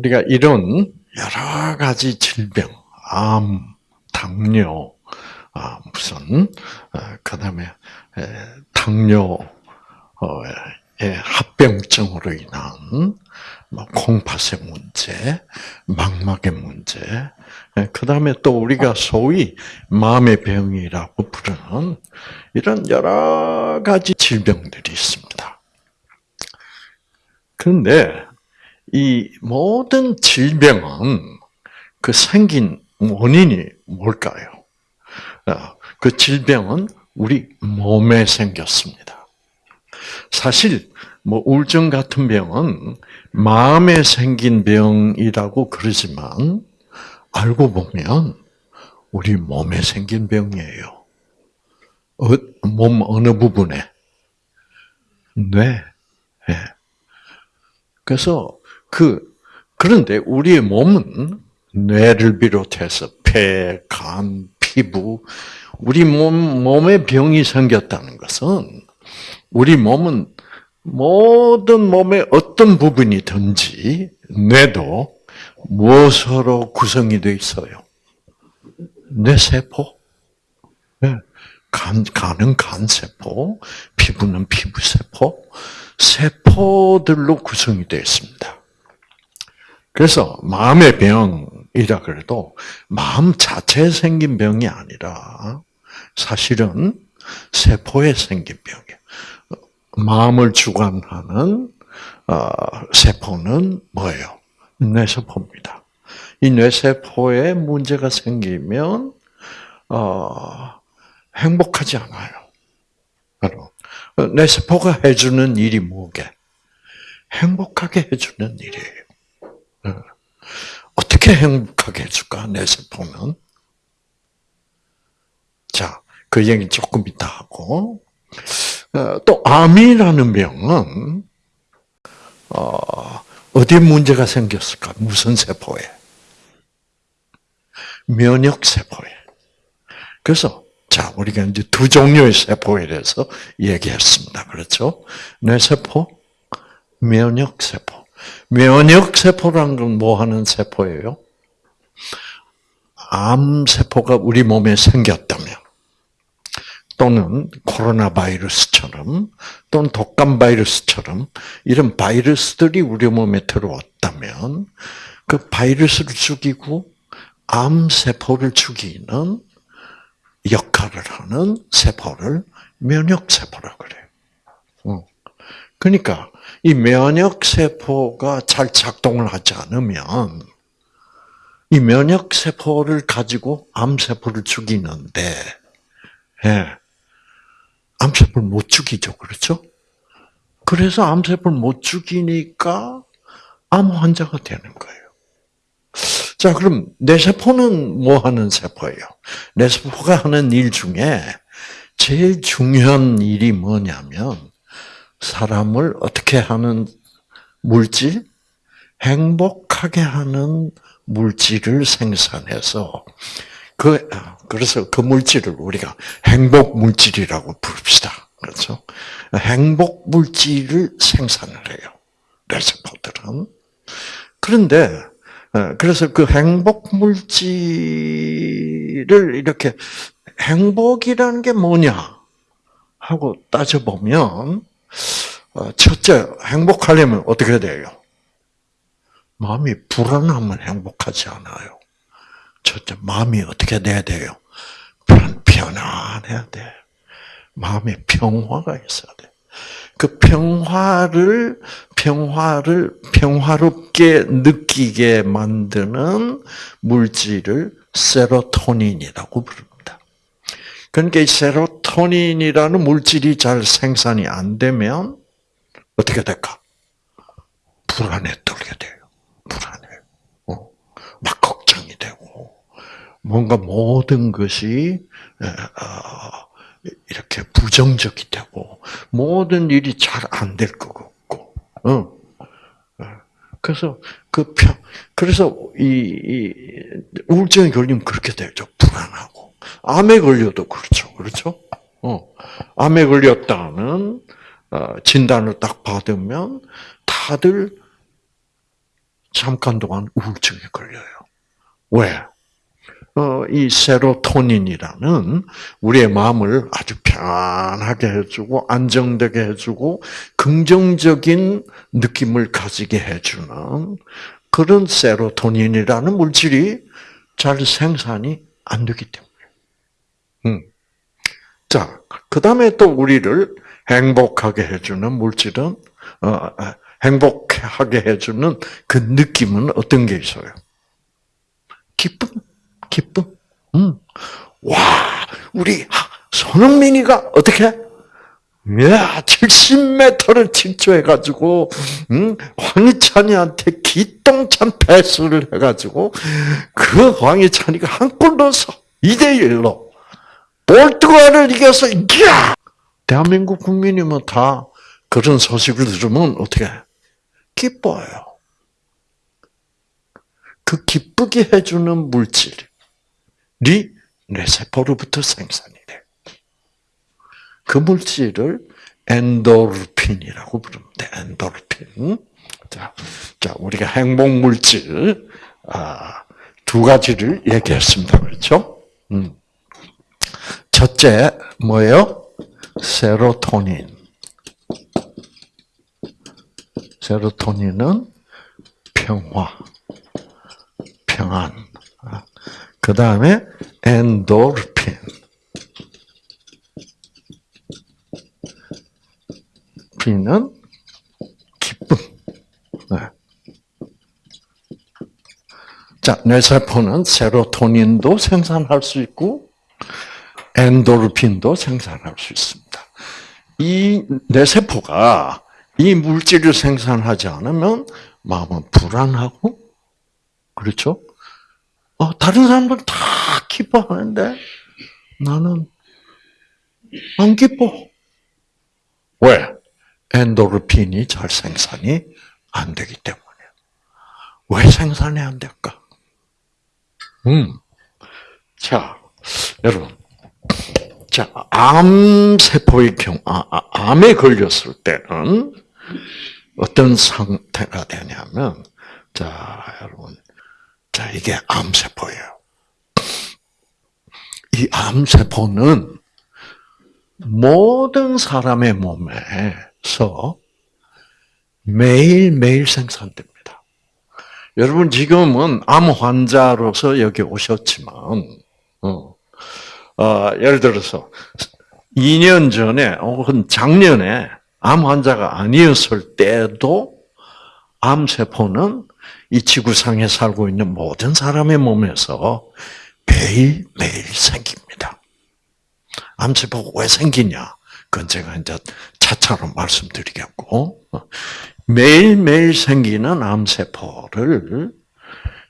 우리가 이런 여러 가지 질병, 암, 당뇨, 아, 무슨, 아, 그 다음에, 당뇨, 의 합병증으로 인한 뭐 콩팥의 문제, 망막의 문제, 그 다음에 또 우리가 소위 마음의 병이라고 부르는 이런 여러 가지 질병들이 있습니다. 그런데 이 모든 질병은 그 생긴 원인이 뭘까요? 어, 그 질병은 우리 몸에 생겼습니다. 사실 뭐 우울증 같은 병은 마음에 생긴 병이라고 그러지만 알고 보면 우리 몸에 생긴 병이에요. 어, 몸 어느 부분에? 뇌. 네. 그래서 그 그런데 우리의 몸은 뇌를 비롯해서 폐, 간, 피부, 우리 몸 몸에 병이 생겼다는 것은 우리 몸은 모든 몸의 어떤 부분이든지 뇌도 무엇으로 구성이 되어 있어요? 뇌세포. 네. 간, 간은 간세포, 피부는 피부세포, 세포들로 구성이 되어 있습니다. 그래서 마음의 병이라 그래도 마음 자체에 생긴 병이 아니라 사실은 세포에 생긴 병이에요. 마음을 주관하는 어, 세포는 뭐예요? 뇌세포입니다. 이 뇌세포에 문제가 생기면 어, 행복하지 않아요. 뇌세포가 해주는 일이 뭐게? 행복하게 해주는 일이에요. 어. 어떻게 행복하게 해줄까? 뇌세포는. 자, 그 얘기 조금 이따 하고. 어, 또 암이라는 병은 어, 어디 문제가 생겼을까? 무슨 세포에? 면역 세포에. 그래서 자 우리가 이제 두 종류의 세포에 대해서 얘기했습니다. 그렇죠? 뇌세포, 면역 세포. 면역 세포란 건 뭐 하는 세포예요? 암 세포가 우리 몸에 생겼다면 또는 코로나 바이러스처럼 또는 독감 바이러스처럼 이런 바이러스들이 우리 몸에 들어왔다면 그 바이러스를 죽이고 암 세포를 죽이는 역할을 하는 세포를 면역 세포라고 그래요. 어. 그러니까 이 면역 세포가 잘 작동을 하지 않으면 이 면역 세포를 가지고 암 세포를 죽이는데 예. 암 세포를 못 죽이죠. 그렇죠? 그래서 암 세포를 못 죽이니까 암 환자가 되는 거예요. 자, 그럼 뇌 세포는 뭐 하는 세포예요? 뇌 세포가 하는 일 중에 제일 중요한 일이 뭐냐면 사람을 어떻게 하는 물질? 행복하게 하는 물질을 생산해서 그 그래서 그 물질을 우리가 행복 물질이라고 부릅시다. 그렇죠? 행복 물질을 생산을 해요. 뇌세포들은. 그런데 어, 그래서 그 행복 물질을 이렇게 행복이라는 게 뭐냐 하고 따져보면 어, 첫째 행복하려면 어떻게 돼요? 마음이 불안하면 행복하지 않아요. 첫째 마음이 어떻게 돼야 돼요? 편안해야 돼. 마음에 평화가 있어야 돼. 그 평화를 평화를 평화롭게 느끼게 만드는 물질을 세로토닌이라고 부릅니다. 그러니까 이 세로토닌이라는 물질이 잘 생산이 안 되면 어떻게 될까? 불안에 떨게 돼요. 불안해. 어. 막 걱정이 되고 뭔가 모든 것이 어, 이렇게 부정적이 되고 모든 일이 잘 안 될 것 같고, 어. 그래서 그 평, 그래서 이, 이 우울증에 걸리면 그렇게 되죠. 불안하고 암에 걸려도 그렇죠, 그렇죠? 어, 암에 걸렸다는 어, 진단을 딱 받으면 다들 잠깐 동안 우울증에 걸려요. 왜? 어, 이 세로토닌이라는 우리의 마음을 아주 편하게 해주고 안정되게 해주고 긍정적인 느낌을 가지게 해주는 그런 세로토닌이라는 물질이 잘 생산이 안 되기 때문에. 음. 자, 그 다음에 또 우리를 행복하게 해주는 물질은, 어, 행복하게 해주는 그 느낌은 어떤 게 있어요? 기쁨, 기쁨. 음. 와, 우리 손흥민이가 어떻게? 야, 70m를 질주해가지고, 음, 황희찬이한테 기똥찬 패스를 해가지고, 그 황희찬이가 한 골 넣어서 2대1로 포르투갈을 이겨서, 이야! 대한민국 국민이면 다 그런 소식을 들으면 어떻게 기뻐요. 그 기쁘게 해주는 물질이 뇌 세포로부터 생산이 돼. 그 물질을 엔도르핀이라고 부릅니다. 엔도르핀. 자, 자 우리가 행복 물질 아, 두 가지를 얘기했습니다. 그렇죠? 음. 첫째 뭐예요? 세로토닌. 세로토닌은 평화, 평안. 그 다음에 엔도르핀. 핀은 기쁨. 네. 자, 뇌세포는 세로토닌도 생산할 수 있고, 엔도르핀도 생산할 수 있습니다. 이 뇌세포가 이 물질을 생산하지 않으면 마음은 불안하고, 그렇죠? 어, 다른 사람들은 다 기뻐하는데 나는 안 기뻐. 왜? 엔도르핀이 잘 생산이 안 되기 때문에. 왜 생산이 안 될까? 음. 자, 여러분. 자, 암세포의 경우, 아, 아, 암에 걸렸을 때는 어떤 상태가 되냐면, 자, 여러분. 자, 이게 암세포예요. 이 암세포는 모든 사람의 몸에 서 매일매일 생산됩니다. 여러분, 지금은 암 환자로서 여기 오셨지만, 어, 어, 예를 들어서, 2년 전에, 혹은 작년에 암 환자가 아니었을 때도 암세포는 이 지구상에 살고 있는 모든 사람의 몸에서 매일매일 생깁니다. 암세포가 왜 생기냐? 그건 제가 이제 차차로 말씀드리겠고, 매일매일 생기는 암세포를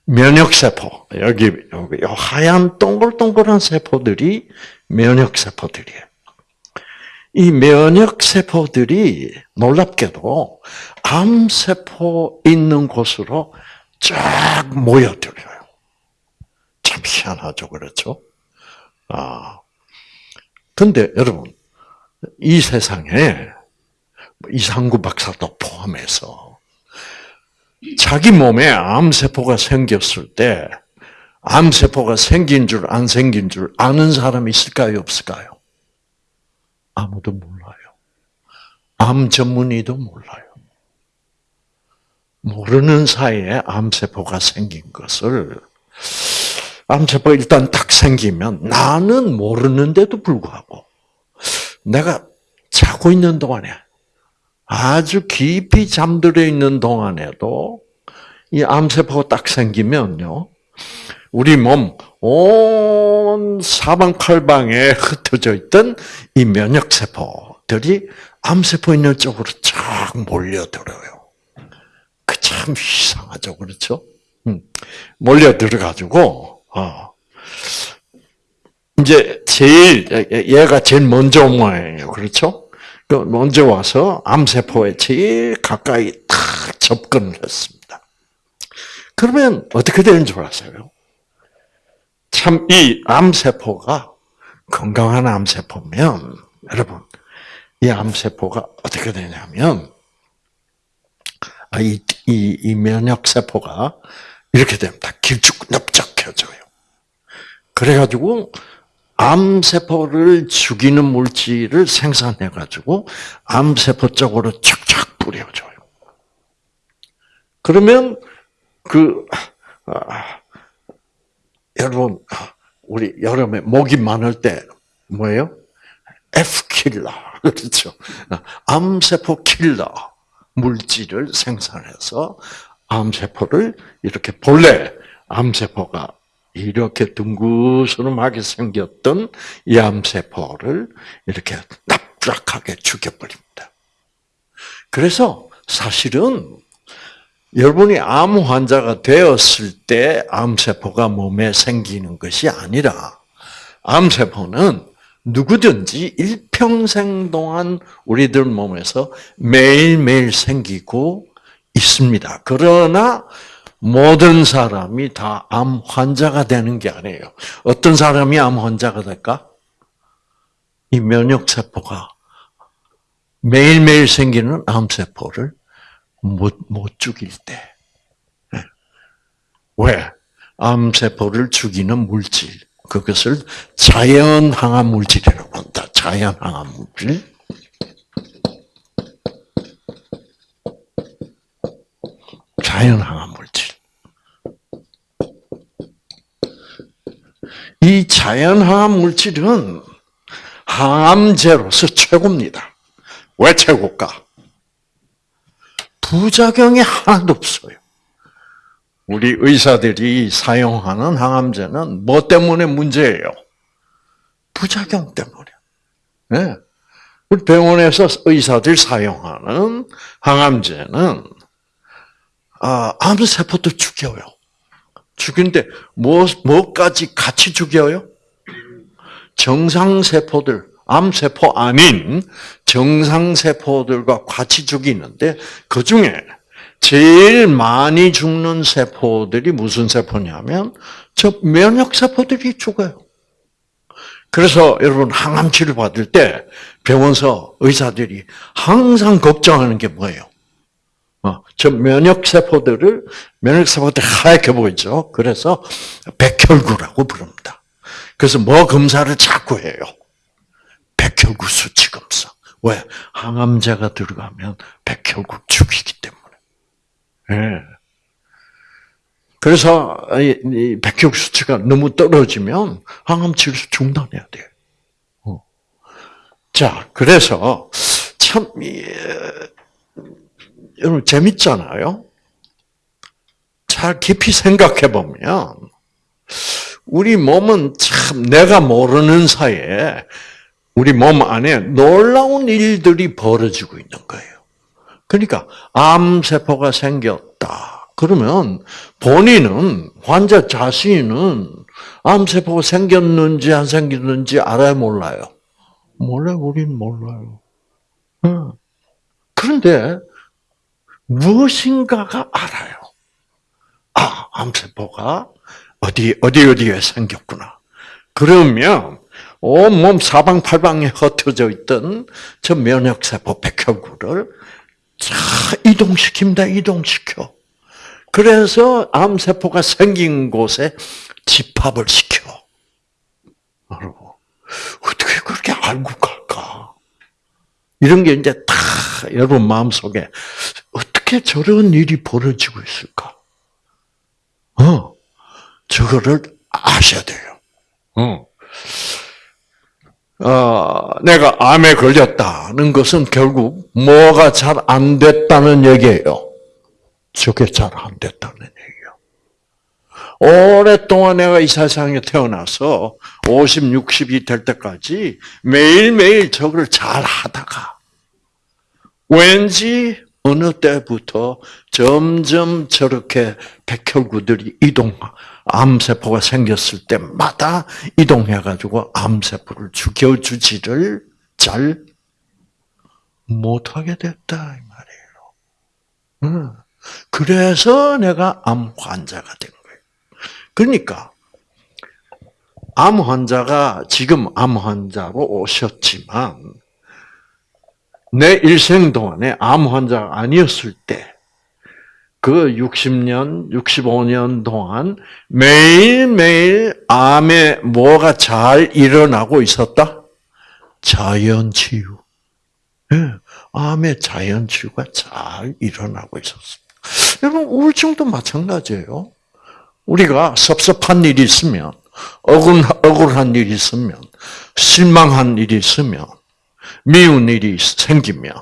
면역세포, 여기, 여기, 하얀 동글동글한 세포들이 면역세포들이에요. 이 면역세포들이 놀랍게도 암세포 있는 곳으로 쫙 모여들어요. 참 희한하죠, 그렇죠? 아. 근데 여러분, 이 세상에 이상구 박사도 포함해서 자기 몸에 암세포가 생겼을 때 암세포가 생긴 줄 안 생긴 줄 아는 사람이 있을까요, 없을까요? 아무도 몰라요. 암 전문의도 몰라요. 모르는 사이에 암세포가 생긴 것을 암세포가 일단 딱 생기면 나는 모르는데도 불구하고 내가 자고 있는 동안에 아주 깊이 잠들어 있는 동안에도 이 암세포가 딱 생기면요. 우리 몸 온 사방팔방에 흩어져 있던 이 면역세포들이 암세포 있는 쪽으로 쫙 몰려들어요. 그 참 이상하죠, 그렇죠? 음. 몰려 들어가지고 어. 이제 제일 얘가 제일 먼저 온 모양이에요, 그렇죠? 그 먼저 와서 암세포에 제일 가까이 탁 접근을 했습니다. 그러면 어떻게 되는 줄 아세요? 참, 이 암세포가 건강한 암세포면, 여러분, 이 암세포가 어떻게 되냐면, 아, 이, 이, 이 면역 세포가 이렇게 됩니다. 길쭉 넓적해져요. 그래가지고 암세포를 죽이는 물질을 생산해가지고 암세포 쪽으로 쫙쫙 뿌려줘요. 그러면 그 아, 여러분 우리 여름에 목이 많을 때 뭐예요? F 킬러 그렇죠. 암세포 킬러 물질을 생산해서 암세포를 이렇게 본래 암세포가 이렇게 둥그스름하게 생겼던 이 암세포를 이렇게 납작하게 죽여버립니다. 그래서 사실은 여러분이 암 환자가 되었을 때 암세포가 몸에 생기는 것이 아니라 암세포는 누구든지 일평생 동안 우리들 몸에서 매일매일 생기고 있습니다. 그러나 모든 사람이 다 암 환자가 되는 게 아니에요. 어떤 사람이 암 환자가 될까? 이 면역세포가 매일매일 생기는 암세포를 못, 못 죽일 때. 네. 왜? 암세포를 죽이는 물질. 그것을 자연 항암 물질이라고 한다. 자연 항암 물질. 자연 항암 이 자연 항암 물질은 항암제로서 최고입니다. 왜 최고일까? 부작용이 하나도 없어요. 우리 의사들이 사용하는 항암제는 뭐 때문에 문제예요? 부작용 때문에. 네. 우리 병원에서 의사들 사용하는 항암제는 아, 암세포도 죽여요. 죽인데 뭐 뭐까지 같이 죽여요? 정상세포들, 암세포 아닌 정상세포들과 같이 죽이는데 그 중에 제일 많이 죽는 세포들이 무슨 세포냐면 저 면역세포들이 죽어요. 그래서 여러분 항암 치료 받을 때 병원서 의사들이 항상 걱정하는 게 뭐예요? 어, 저 면역 세포들을 면역 세포들 하얗게 보이죠. 그래서 백혈구라고 부릅니다. 그래서 뭐 검사를 자꾸 해요. 백혈구 수치 검사. 왜? 항암제가 들어가면 백혈구 죽이기 때문에. 예. 그래서 이 백혈구 수치가 너무 떨어지면 항암 치료 중단해야 돼요. 어. 자, 그래서 참 여러분 재밌잖아요. 잘 깊이 생각해 보면 우리 몸은 참 내가 모르는 사이에 우리 몸 안에 놀라운 일들이 벌어지고 있는 거예요. 그러니까 암 세포가 생겼다. 그러면 본인은 환자 자신은 암 세포가 생겼는지 안 생겼는지 알아요, 몰라요? 몰라요, 우리는 몰라요. 그런데 무엇인가가 알아요. 아, 암세포가 어디, 어디, 어디에 생겼구나. 그러면 온몸 사방팔방에 흩어져 있던 저 면역세포 백혈구를 자, 이동시킵니다. 이동시켜. 그래서 암세포가 생긴 곳에 집합을 시켜. 어떻게 그렇게 알고 갈까? 이런 게 이제 다 여러분 마음속에 어떻게 저런 일이 벌어지고 있을까? 어, 저거를 아셔야 돼요. 어. 어, 내가 암에 걸렸다는 것은 결국 뭐가 잘 안 됐다는 얘기예요. 저게 잘 안 됐다는 얘기예요. 오랫동안 내가 이 세상에 태어나서 50, 60이 될 때까지 매일매일 저걸 잘 하다가 왠지 어느 때부터 점점 저렇게 백혈구들이 이동, 암세포가 생겼을 때마다 이동해가지고 암세포를 죽여주지를 잘 못하게 됐다, 이 말이에요. 그래서 내가 암 환자가 된 거예요. 그러니까, 암 환자가 지금 암 환자로 오셨지만, 내 일생 동안에 암 환자가 아니었을 때, 그 60년, 65년 동안 매일매일 암에 뭐가 잘 일어나고 있었다? 자연 치유. 예, 암의 자연 치유가 잘 일어나고 있었습니다. 여러분, 우울증도 마찬가지예요. 우리가 섭섭한 일이 있으면, 억울, 억울한 일이 있으면, 실망한 일이 있으면, 미운 일이 생기면,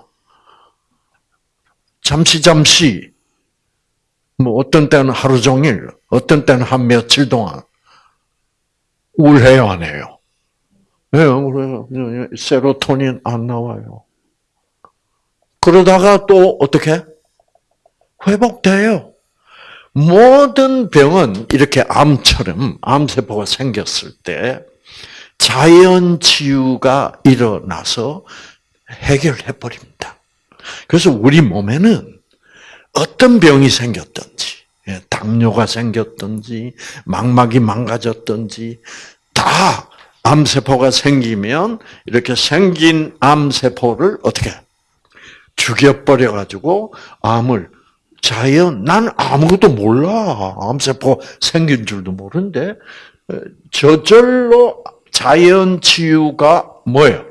잠시 잠시 뭐 어떤 때는 하루 종일, 어떤 때는 한 며칠 동안 우울해요, 안 해요? 왜 네, 세로토닌 안 나와요. 그러다가 또 어떻게 회복돼요. 모든 병은 이렇게 암처럼 암세포가 생겼을 때 자연 치유가 일어나서 해결해 버립니다. 그래서 우리 몸에는 어떤 병이 생겼든지, 예, 당뇨가 생겼든지, 망막이 망가졌든지, 다 암세포가 생기면 이렇게 생긴 암세포를 어떻게 죽여버려 가지고 암을 자연, 난 아무것도 몰라. 암세포 생긴 줄도 모르는데, 어, 저절로 자연 치유가 뭐예요?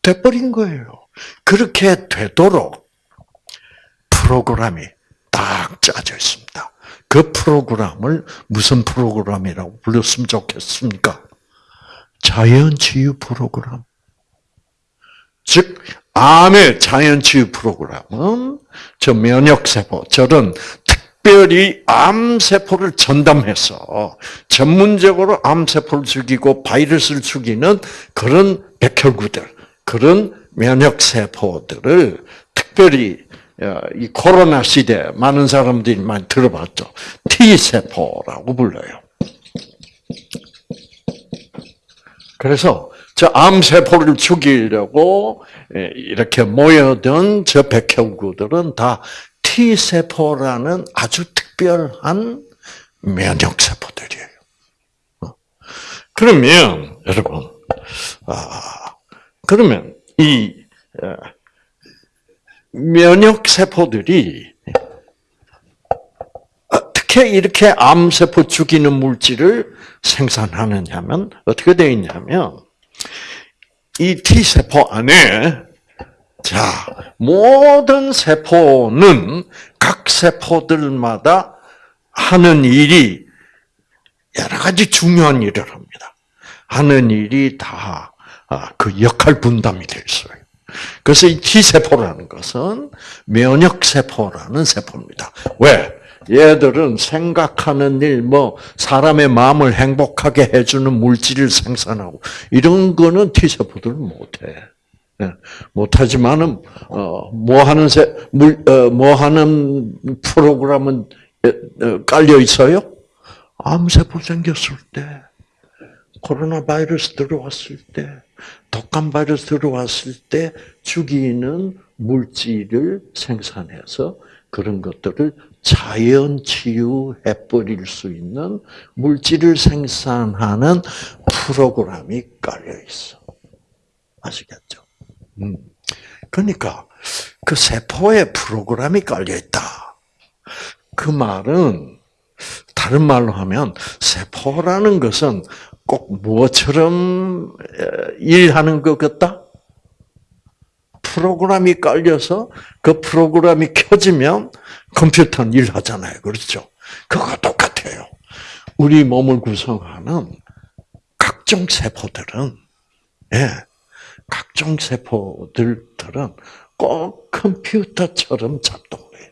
돼버린 거예요. 그렇게 되도록 프로그램이 딱 짜져 있습니다. 그 프로그램을 무슨 프로그램이라고 불렀으면 좋겠습니까? 자연치유 프로그램. 즉, 암의 자연치유 프로그램은 저 면역세포, 저런 특별히 암세포를 전담해서 전문적으로 암세포를 죽이고 바이러스를 죽이는 그런 백혈구들, 그런 면역세포들을 특별히 어, 이 코로나 시대 많은 사람들이 많이 들어봤죠. T세포라고 불러요. 그래서 저 암세포를 죽이려고 예, 이렇게 모여든 저 백혈구들은 다 T세포라는 아주 특별한 면역세포들이에요. 어? 그러면, 여러분, 아, 그러면 이 어, 면역세포들이 어떻게 이렇게 암세포 죽이는 물질을 생산하느냐면 어떻게 되어 있냐면 이 T세포 안에 자 모든 세포는 각 세포들마다 하는 일이 여러 가지 중요한 일을 합니다. 하는 일이 다 그 역할 분담이 되어 있어요. 그래서 이 T세포라는 것은 면역세포라는 세포입니다. 왜? 얘들은 생각하는 일, 뭐, 사람의 마음을 행복하게 해주는 물질을 생산하고, 이런 거는 T세포들은 못해. 예, 못하지만은, 어, 뭐 하는 세, 물, 어, 뭐 하는 프로그램은 어, 깔려 있어요? 암세포 생겼을 때, 코로나 바이러스 들어왔을 때, 독감 바이러스 들어왔을 때 죽이는 물질을 생산해서 그런 것들을 자연 치유해 버릴 수 있는 물질을 생산하는 프로그램이 깔려 있어. 아시겠죠? 음. 그러니까 그 세포에 프로그램이 깔려 있다. 그 말은 다른 말로 하면 세포라는 것은 꼭 무엇처럼 일하는 것 같다? 프로그램이 깔려서 그 프로그램이 켜지면 컴퓨터는 일하잖아요. 그렇죠? 그거 똑같아요. 우리 몸을 구성하는 각종 세포들은, 예, 각종 세포들은 꼭 컴퓨터처럼 작동해요.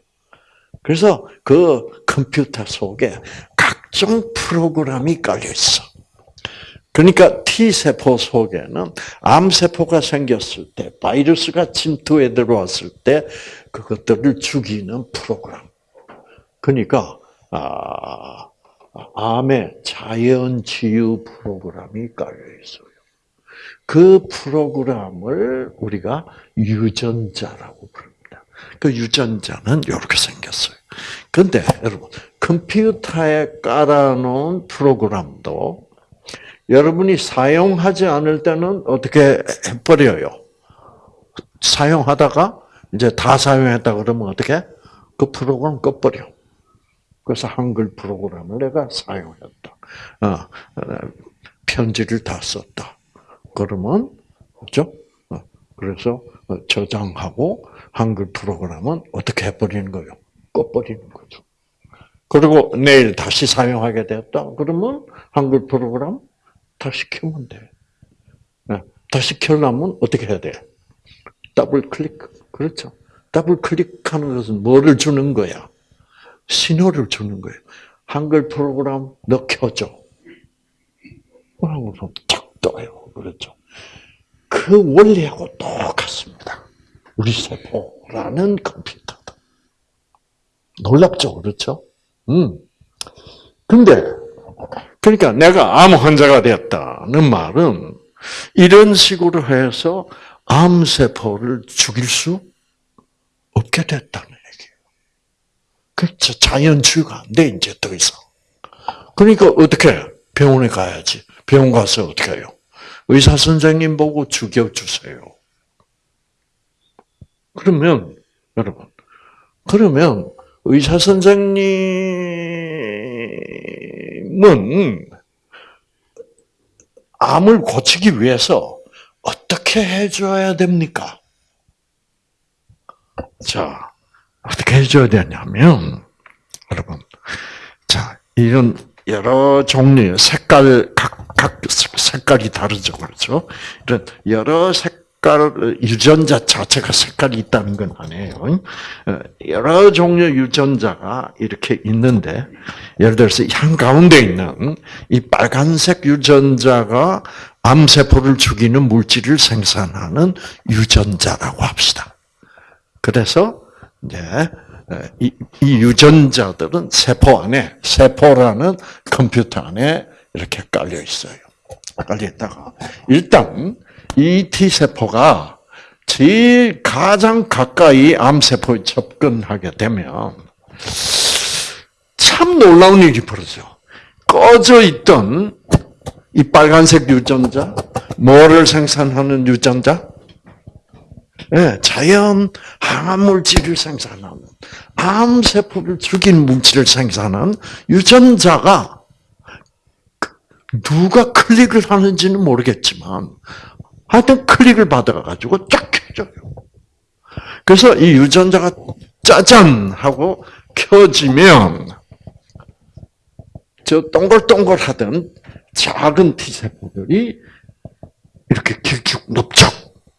그래서 그 컴퓨터 속에 각종 프로그램이 깔려 있어. 그러니까 T세포 속에는 암세포가 생겼을 때, 바이러스가 침투해 들어왔을 때, 그것들을 죽이는 프로그램. 그러니까, 아, 암의 자연 치유 프로그램이 깔려 있어요. 그 프로그램을 우리가 유전자라고 부릅니다. 그 유전자는 이렇게 생겼어요. 근데 여러분, 컴퓨터에 깔아놓은 프로그램도 여러분이 사용하지 않을 때는 어떻게 해버려요? 사용하다가 이제 다 사용했다 그러면 어떻게? 그 프로그램 꺼버려. 그래서 한글 프로그램을 내가 사용했다. 어, 어, 편지를 다 썼다. 그러면, 그죠? 어, 그래서 저장하고 한글 프로그램은 어떻게 해버리는 거예요? 꺼버리는 거죠. 그리고 내일 다시 사용하게 되었다. 그러면 한글 프로그램 다시 켜면 돼. 네, 다시 켜려면 어떻게 해야 돼? 더블 클릭. 그렇죠. 더블 클릭하는 것은 뭐를 주는 거야? 신호를 주는 거예요. 한글 프로그램 너 켜줘. 그러면 탁 떠요. 그렇죠. 그 원리하고 똑같습니다. 우리 세포라는 컴퓨터다. 놀랍죠, 그렇죠? 음. 근데 그러니까 내가 암 환자가 되었다는 말은 이런 식으로 해서 암 세포를 죽일 수 없게 됐다는 얘기예요. 그렇죠. 자연 치유가 안 돼, 이제 더 이상. 그러니까 어떻게 병원에 가야지. 병원 가서 어떻게 해요? 의사 선생님 보고 죽여주세요. 그러면, 여러분, 그러면 의사 선생님은 암을 고치기 위해서 어떻게 해줘야 됩니까? 자, 어떻게 해줘야 되냐면, 여러분, 자, 이런 여러 종류의 색깔, 각, 각 색깔이 다르죠. 그렇죠? 이런 여러 색깔, 유전자 자체가 색깔이 있다는 건 아니에요. 여러 종류의 유전자가 이렇게 있는데, 예를 들어서 한 가운데 있는 이 빨간색 유전자가 암세포를 죽이는 물질을 생산하는 유전자라고 합시다. 그래서 이제 이, 이, 유전자들은 세포 안에 세포라는 컴퓨터 안에 이렇게 깔려 있어요. 있다가 일단 이 T 세포가 제일 가장 가까이 암 세포에 접근하게 되면 참 놀라운 일이 벌어져. 꺼져 있던 이 빨간색 유전자, 뭐를 생산하는 유전자? 네, 자연 항암 물질을 생산하는 암 세포를 죽인 물질을 생산하는 유전자가 누가 클릭을 하는지는 모르겠지만 하여튼 클릭을 받아가지고 쫙 켜져요. 그래서 이 유전자가 짜잔 하고 켜지면 저 동글동글하던 작은 T세포들이 이렇게 높죠.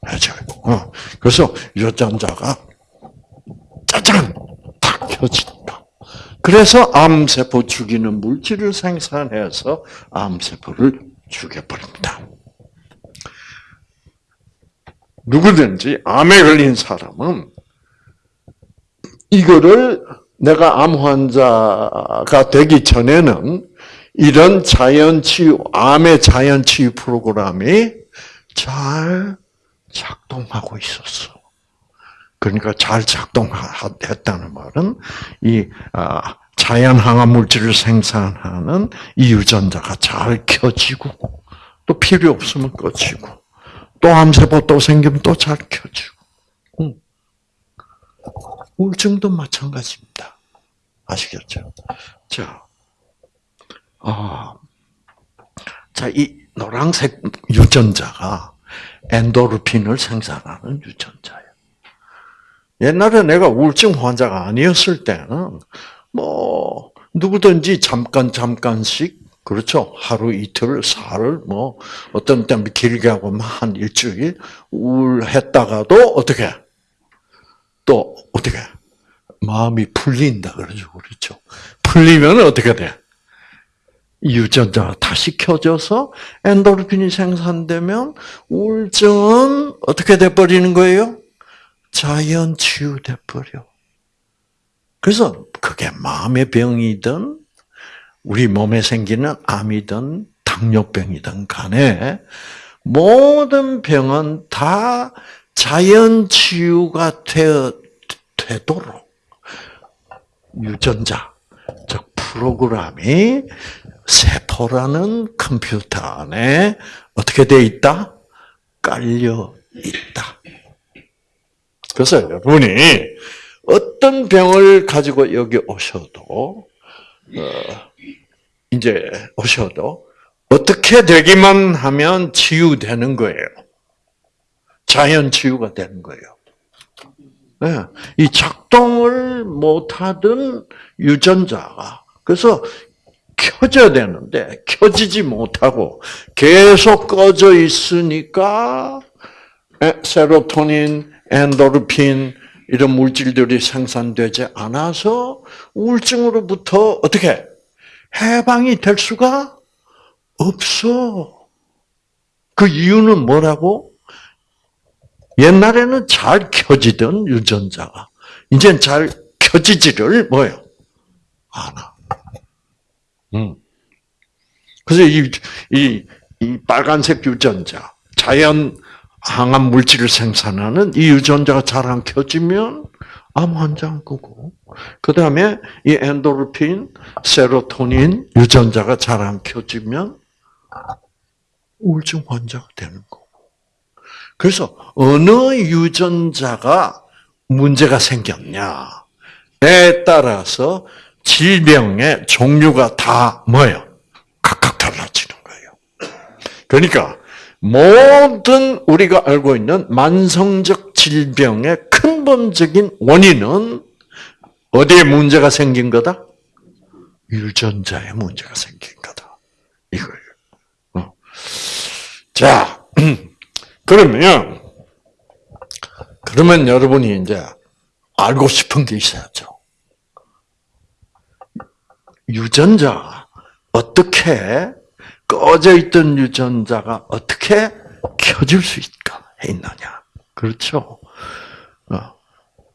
해줘요. 어. 그래서 유전자가 짜잔 탁 켜진다. 그래서 암세포 죽이는 물질을 생산해서 암세포를 죽여버립니다. 누구든지 암에 걸린 사람은 이거를 내가 암 환자가 되기 전에는 이런 자연 치유, 암의 자연 치유 프로그램이 잘 작동하고 있었어. 그러니까 잘 작동했다는 말은 이 아, 자연 항암 물질을 생산하는 이 유전자가 잘 켜지고 또 필요 없으면 꺼지고 또 암세포 또 생기면 또 잘 켜지고 우울증도 마찬가지입니다. 아시겠죠? 자, 아, 자, 이 노란색 유전자가 엔도르핀을 생산하는 유전자예요. 옛날에 내가 우울증 환자가 아니었을 때는 뭐 누구든지 잠깐 잠깐씩 그렇죠? 하루 이틀 사흘 뭐 어떤 때는 길게 하고 한 일주일 우울했다가도 어떻게? 또 어떻게? 마음이 풀린다 그러죠 그렇죠? 풀리면 어떻게 돼? 유전자가 다시 켜져서 엔도르핀이 생산되면 우울증은 어떻게 돼 버리는 거예요? 자연 치유돼 버려. 그래서 그게 마음의 병이든 우리 몸에 생기는 암이든 당뇨병이든 간에 모든 병은 다 자연 치유가 되어 되도록 유전자 즉 프로그램이 세포라는 컴퓨터 안에 어떻게 되어 있다? 깔려 있다. 그래서 여러분이 어떤 병을 가지고 여기 오셔도 어, 이제 오셔도 어떻게 되기만 하면 치유되는 거예요. 자연 치유가 되는 거예요. 네. 이 작동을 못하던 유전자가 그래서 켜져야 되는데 켜지지 못하고 계속 꺼져 있으니까 세로토닌, 엔도르핀 이런 물질들이 생산되지 않아서 우울증으로부터 어떻게 해방이 될 수가 없어. 그 이유는 뭐라고? 옛날에는 잘 켜지던 유전자가 이젠 잘 켜지지를 뭐요? 않아. 음. 그래서 이, 이, 이 빨간색 유전자, 자연 항암 물질을 생산하는 이 유전자가 잘 안 켜지면 암 환자인 거고, 그 다음에 이 엔도르핀, 세로토닌 유전자가 잘 안 켜지면 우울증 환자가 되는 거고. 그래서 어느 유전자가 문제가 생겼냐에 따라서 질병의 종류가 다 뭐예요? 각각 달라지는 거예요. 그러니까 모든 우리가 알고 있는 만성적 질병의 근본적인 원인은 어디에 문제가 생긴 거다? 유전자에 문제가 생긴 거다. 이거예요. 어. 자, 그러면, 그러면 여러분이 이제 알고 싶은 게 있어야죠. 유전자, 어떻게 꺼져 있던 유전자가 어떻게 켜질 수 있느냐. 그렇죠. 어.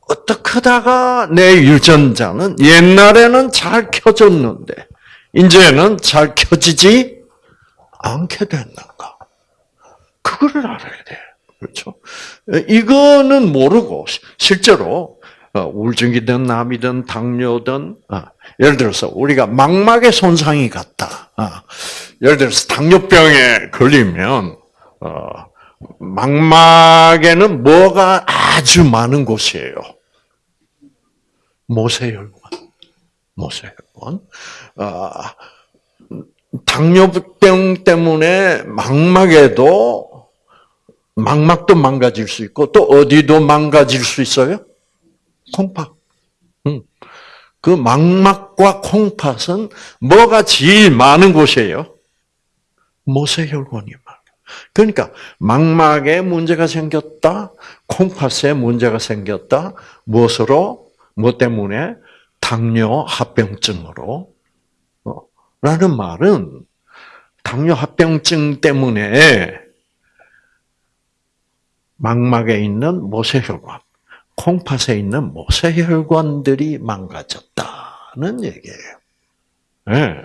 어떻게 하다가 내 유전자는 옛날에는 잘 켜졌는데, 이제는 잘 켜지지 않게 됐는가. 그거를 알아야 돼. 그렇죠? 이거는 모르고, 실제로, 어, 우울증이든 남이든 당뇨든 어, 예를 들어서 우리가 망막에 손상이 갔다. 어, 예를 들어서 당뇨병에 걸리면 망막에는 뭐가 아주 많은 곳이에요. 모세혈관. 모세혈관. 당뇨병 때문에 망막에도 망막도 망가질 수 있고 또 어디도 망가질 수 있어요? 콩팥. 그 망막과 콩팥은 뭐가 제일 많은 곳이에요? 모세혈관이 많아. 그러니까 망막에 문제가 생겼다, 콩팥에 문제가 생겼다. 무엇으로? 뭐 때문에? 당뇨 합병증으로. 어, 라는 말은 당뇨 합병증 때문에 망막에 있는 모세혈관, 콩팥에 있는 모세혈관들이 망가졌다는 얘기예요. 네.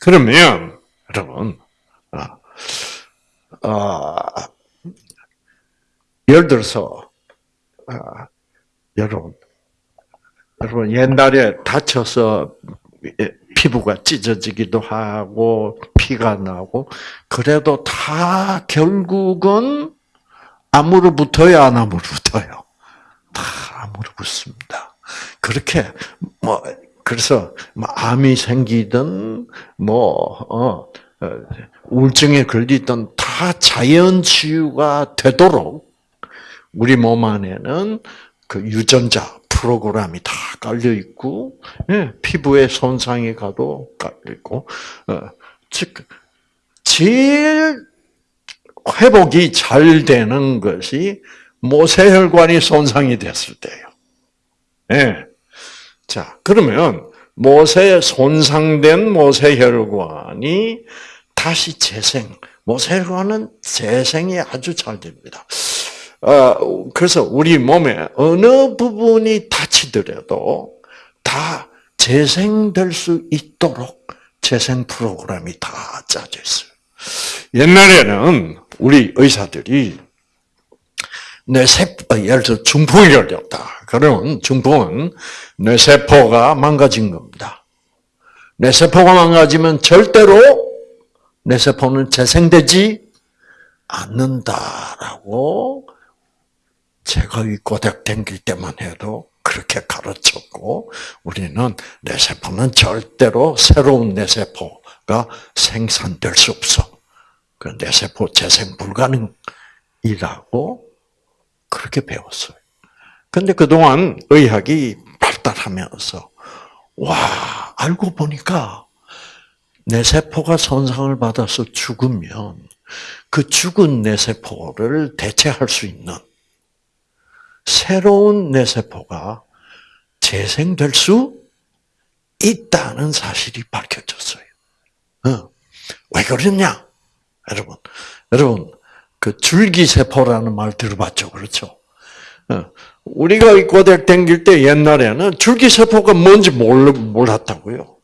그러면 여러분, 아, 아, 예를 들어서 아, 여러분, 여러분 옛날에 다쳐서 피부가 찢어지기도 하고 피가 나고 그래도 다 결국은 암으로 붙어야 안 암으로 붙어요. 다 암으로 붙습니다. 그렇게 뭐 그래서 뭐 암이 생기든 뭐 어, 어, 우울증에 걸리든 다 자연 치유가 되도록 우리 몸 안에는 그 유전자 프로그램이 다 깔려 있고 예, 피부에 손상이 가도 깔려 있고 어, 즉 제일 회복이 잘 되는 것이 모세혈관이 손상이 됐을 때예요. 예. 자, 그러면 모세 손상된 모세혈관이 다시 재생. 모세혈관은 재생이 아주 잘 됩니다. 어, 그래서 우리 몸에 어느 부분이 다치더라도 다 재생될 수 있도록 재생 프로그램이 다 짜져 있어요. 옛날에는 우리 의사들이 뇌 세포, 어, 예를 들어 중풍이 걸렸다. 그러면 중풍은 뇌 세포가 망가진 겁니다. 뇌 세포가 망가지면 절대로 뇌 세포는 재생되지 않는다라고 제가 이 고작 댕길 때만 해도 그렇게 가르쳤고, 우리는 뇌세포는 절대로 새로운 뇌세포가 생산될 수 없어. 그 뇌세포 재생 불가능이라고 그렇게 배웠어요. 근데 그동안 의학이 발달하면서, 와, 알고 보니까 뇌세포가 손상을 받아서 죽으면 그 죽은 뇌세포를 대체할 수 있는 새로운 뇌세포가 재생될 수 있다는 사실이 밝혀졌어요. 어. 왜 그러냐? 여러분, 여러분, 그 줄기세포라는 말 들어봤죠? 그렇죠? 어. 우리가 이 고대 댕길 때 옛날에는 줄기세포가 뭔지 몰랐다고요.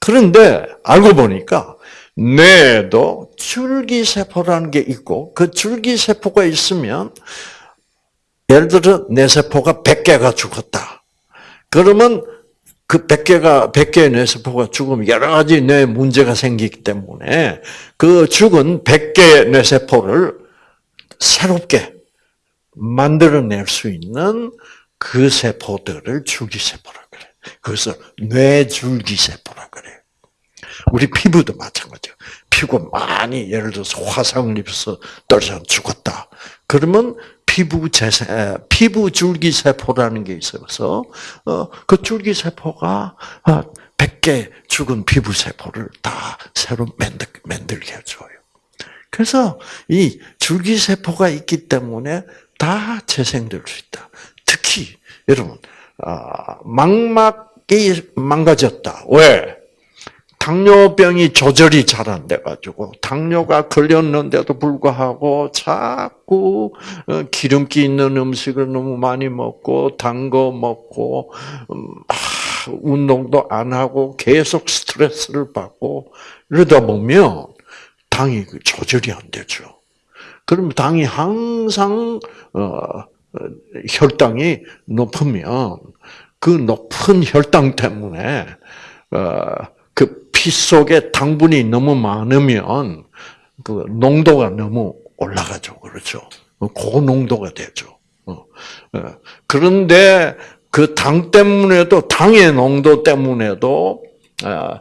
그런데 알고 보니까 뇌에도 줄기세포라는 게 있고 그 줄기세포가 있으면 예를 들어 뇌세포가 100개가 죽었다. 그러면 그 100개가 100개의 뇌세포가 죽으면 여러 가지 뇌 문제가 생기기 때문에 그 죽은 100개의 뇌세포를 새롭게 만들어낼 수 있는 그 세포들을 줄기세포라 그래. 그래서 뇌줄기세포라 그래. 우리 피부도 마찬가지야. 피부 많이 예를 들어서 화상을 입어서 떨어져 죽었다. 그러면 피부 재생, 피부 줄기 세포라는 게 있어서 어, 그 줄기 세포가 100개 어, 죽은 피부 세포를 다 새로 만들, 만들게 해줘요. 그래서 이 줄기 세포가 있기 때문에 다 재생될 수 있다. 특히 여러분 아, 망막이 망가졌다. 왜? 당뇨병이 조절이 잘 안 돼가지고 당뇨가 걸렸는데도 불구하고 자꾸 어, 기름기 있는 음식을 너무 많이 먹고 단 거 먹고 음, 운동도 안 하고 계속 스트레스를 받고 이러다 보면 당이 그 조절이 안 되죠. 그럼 당이 항상 어, 혈당이 높으면 그 높은 혈당 때문에 그 피 속에 당분이 너무 많으면 그 농도가 너무 올라가죠. 그렇죠. 고농도가 되죠. 어, 어. 그런데 그 당 때문에도 당의 농도 때문에도 아,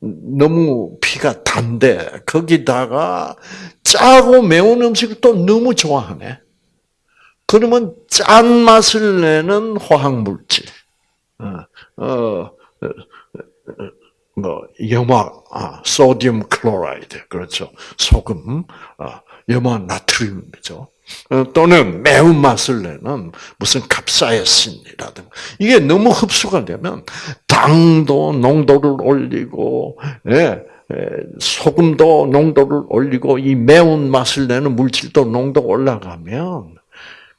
너무 피가 단데 거기다가 짜고 매운 음식을 또 너무 좋아하네. 그러면 짠 맛을 내는 화학 물질, 어, 어, 뭐 염화, 아, 소디움 클로라이드 그렇죠. 소금, 아, 염화 나트륨이죠. 어, 또는 매운 맛을 내는 무슨 갑사이신이라든가 이게 너무 흡수가 되면 당도 농도를 올리고 예, 소금도 농도를 올리고 이 매운 맛을 내는 물질도 농도가 올라가면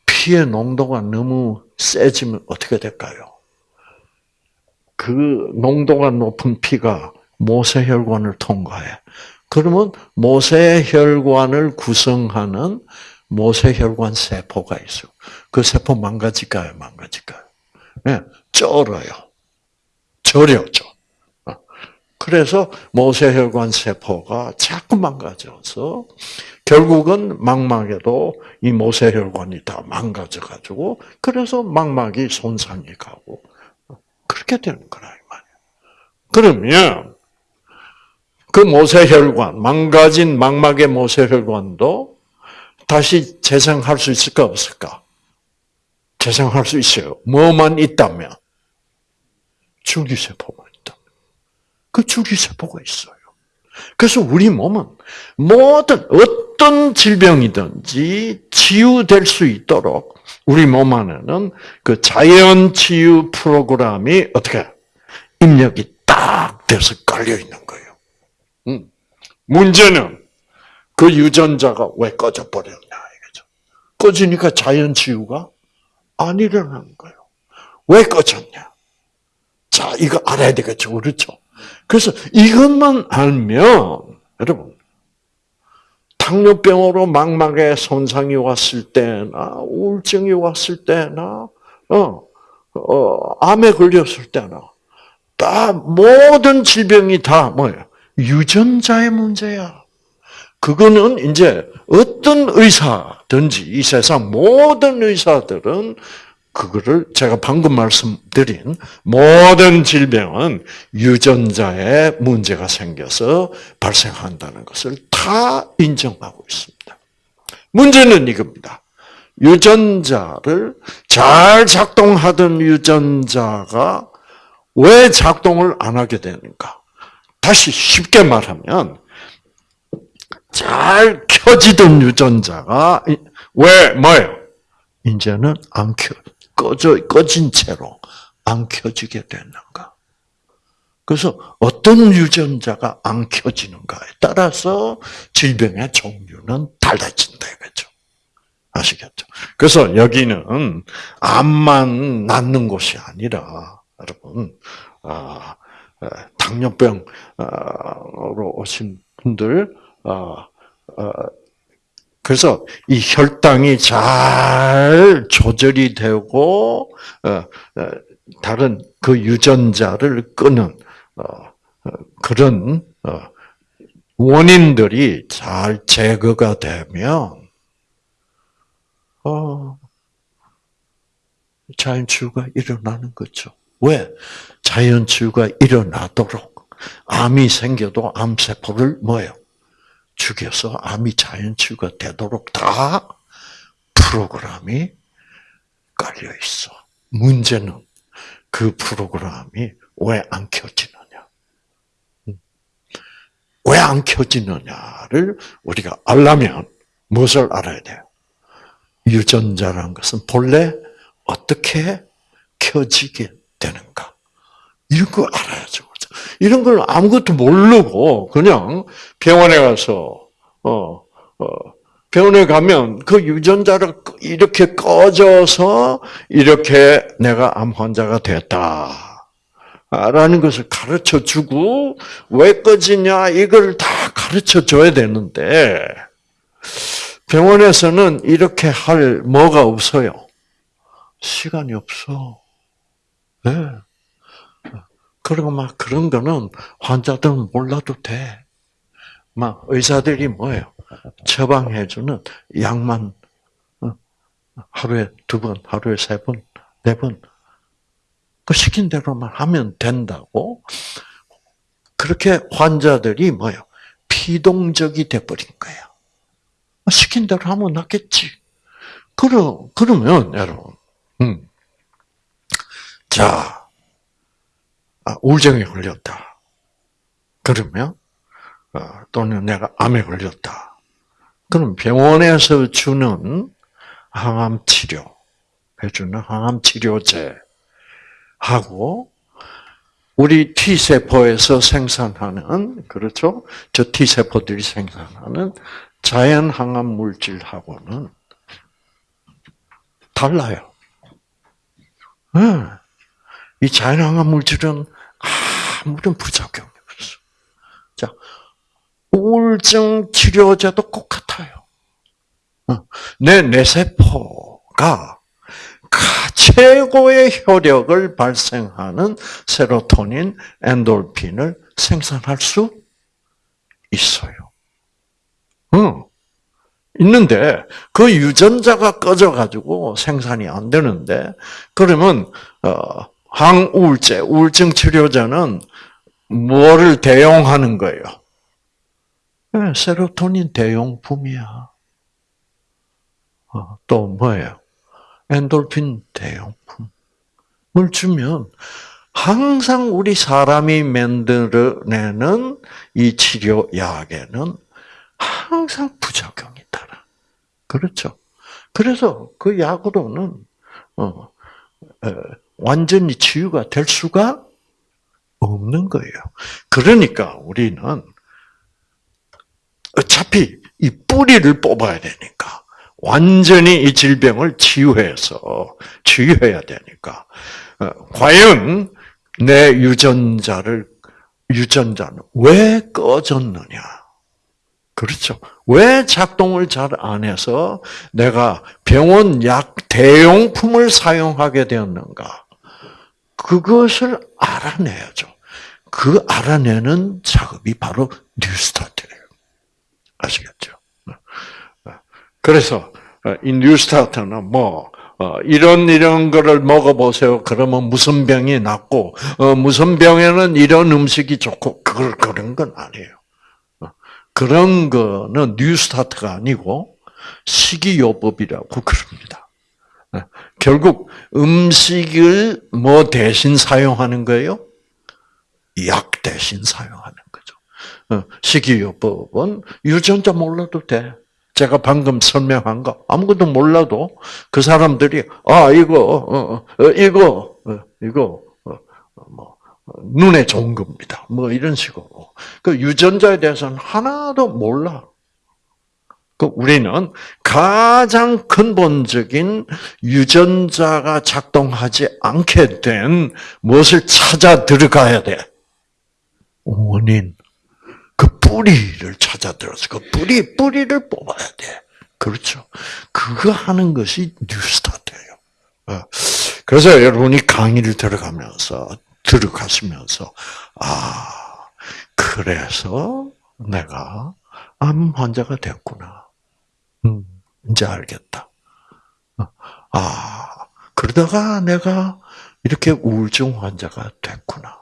피의 농도가 너무 세지면 어떻게 될까요? 그 농도가 높은 피가 모세혈관을 통과해. 그러면 모세혈관을 구성하는 모세혈관 세포가 있어. 그 세포 망가질까요? 망가질까요? 네, 쩔어요. 절여죠. 어. 그래서 모세혈관 세포가 자꾸 망가져서 결국은 망막에도 이 모세혈관이 다 망가져가지고 그래서 망막이 손상이 가고 그렇게 되는 거라 이 말이에요. 그러면 그 모세혈관, 망가진 망막의 모세혈관도 다시 재생할 수 있을까 없을까? 재생할 수 있어요. 뭐만 있다면 줄기세포가 있다. 그 줄기세포가 있어요. 그래서 우리 몸은 모든 어떤 질병이든지 치유될 수 있도록 우리 몸 안에는 그 자연 치유 프로그램이 어떻게 입력이 딱 돼서 깔려 있는 거예요. 음. 문제는 그 유전자가 왜 꺼져 버렸냐 이거죠. 꺼지니까 자연 치유가 안 일어나는 거예요. 왜 꺼졌냐? 자, 이거 알아야 되겠죠. 그렇죠? 그래서 이것만 알면 여러분 당뇨병으로 망막에 손상이 왔을 때나 우울증이 왔을 때나 어, 어, 암에 걸렸을 때나 다 모든 질병이 다 뭐예요? 유전자의 문제야. 그거는 이제 어떤 의사든지 이 세상 모든 의사들은 그거를 제가 방금 말씀드린 모든 질병은 유전자에 문제가 생겨서 발생한다는 것을 다 인정하고 있습니다. 문제는 이겁니다. 유전자를 잘 작동하던 유전자가 왜 작동을 안 하게 되는가? 다시 쉽게 말하면 잘 켜지던 유전자가 왜 뭐예요? 이제는 안 켜, 꺼져 꺼진 채로 안 켜지게 되는가? 그래서 어떤 유전자가 안 켜지는가에 따라서 질병의 종류는 달라진다 이거죠. 아시겠죠? 그래서 여기는 암만 낫는 곳이 아니라 여러분 아, 당뇨병으로 오신 분들 아, 아, 그래서 이 혈당이 잘 조절이 되고 어, 어, 다른 그 유전자를 끄는 어, 그런 원인들이 잘 제거가 되면 자연치유가 일어나는 거죠. 왜? 자연치유가 일어나도록 암이 생겨도 암세포를 뭐예요? 죽여서 암이 자연치유가 되도록 다 프로그램이 깔려 있어. 문제는 그 프로그램이 왜 안 켜지느냐? 음. 왜안 켜지느냐를 우리가 알려면 무엇을 알아야 돼요? 유전자라는 것은 본래 어떻게 켜지게 되는가? 이런 거 알아야죠. 이런 걸 아무것도 모르고 그냥 병원에 가서 어, 어, 병원에 가면 그 유전자를 이렇게 꺼져서 이렇게 내가 암 환자가 됐다. 라는 것을 가르쳐 주고, 왜 꺼지냐, 이걸 다 가르쳐 줘야 되는데, 병원에서는 이렇게 할 뭐가 없어요. 시간이 없어. 네. 그리고 막 그런 거는 환자들은 몰라도 돼. 막 의사들이 뭐예요? 처방해주는 약만 어, 하루에 두 번, 하루에 세 번, 네 번. 그 시킨 대로만 하면 된다고. 그렇게 환자들이 뭐예요? 피동적이 돼버린 거야. 시킨 대로 하면 낫겠지. 그러, 그러면, 여러분, 음. 자, 아, 우울증에 걸렸다. 그러면 어, 또는 내가 암에 걸렸다. 그럼 병원에서 주는 항암 치료 해주는 항암 치료제 하고 우리 T 세포에서 생산하는 그렇죠? 저 T 세포들이 생산하는 자연 항암 물질하고는 달라요. 네. 이 자연항암 물질은 아무런 부작용이 없어. 자, 우울증 치료제도 똑같아요. 어, 내 뇌세포가 최고의 효력을 발생하는 세로토닌, 엔돌핀을 생산할 수 있어요. 응. 있는데 그 유전자가 꺼져 가지고 생산이 안 되는데 그러면 어, 항우울제, 우울증 치료제는 뭐를 대용하는 거예요? 네, 세로토닌 대용품이야. 어, 또 뭐예요? 엔돌핀 대용품을 주면 항상 우리 사람이 만들어내는 이 치료 약에는 항상 부작용이 따라. 그렇죠? 그래서 그 약으로는 어, 완전히 치유가 될 수가 없는 거예요. 그러니까 우리는 어차피 이 뿌리를 뽑아야 되니까 완전히 이 질병을 치유해서 치유해야 되니까 어, 과연 내 유전자를 유전자는 왜 꺼졌느냐? 그렇죠. 왜 작동을 잘 안 해서 내가 병원 약 대용품을 사용하게 되었는가? 그것을 알아내야죠. 그 알아내는 작업이 바로 뉴스타트예요. 아시겠죠? 그래서 이 뉴스타트는 뭐 어, 이런 이런 거를 먹어보세요. 그러면 무슨 병이 낫고 어, 무슨 병에는 이런 음식이 좋고 그걸 그런 건 아니에요. 어, 그런 거는 뉴스타트가 아니고 식이요법이라고 그럽니다. 어, 결국 음식을 뭐 대신 사용하는 거예요? 약 대신 사용하는 거죠. 어, 식이요법은 유전자 몰라도 돼. 제가 방금 설명한 거 아무것도 몰라도 그 사람들이 아 이거 어, 어, 이거 어, 이거 어, 뭐 눈에 좋은 겁니다. 뭐 이런 식으로 그 유전자에 대해서는 하나도 몰라. 그 우리는 가장 근본적인 유전자가 작동하지 않게 된 무엇을 찾아 들어가야 돼. 원인. 그 뿌리를 찾아 들어서 그 뿌리 뿌리를 뽑아야 돼. 그렇죠. 그거 하는 것이 뉴스타트예요. 어. 그래서 여러분이 강의를 들어가면서 들어가시면서 아 그래서 내가 암 환자가 됐구나. 음, 이제 알겠다. 어. 아 그러다가 내가 이렇게 우울증 환자가 됐구나.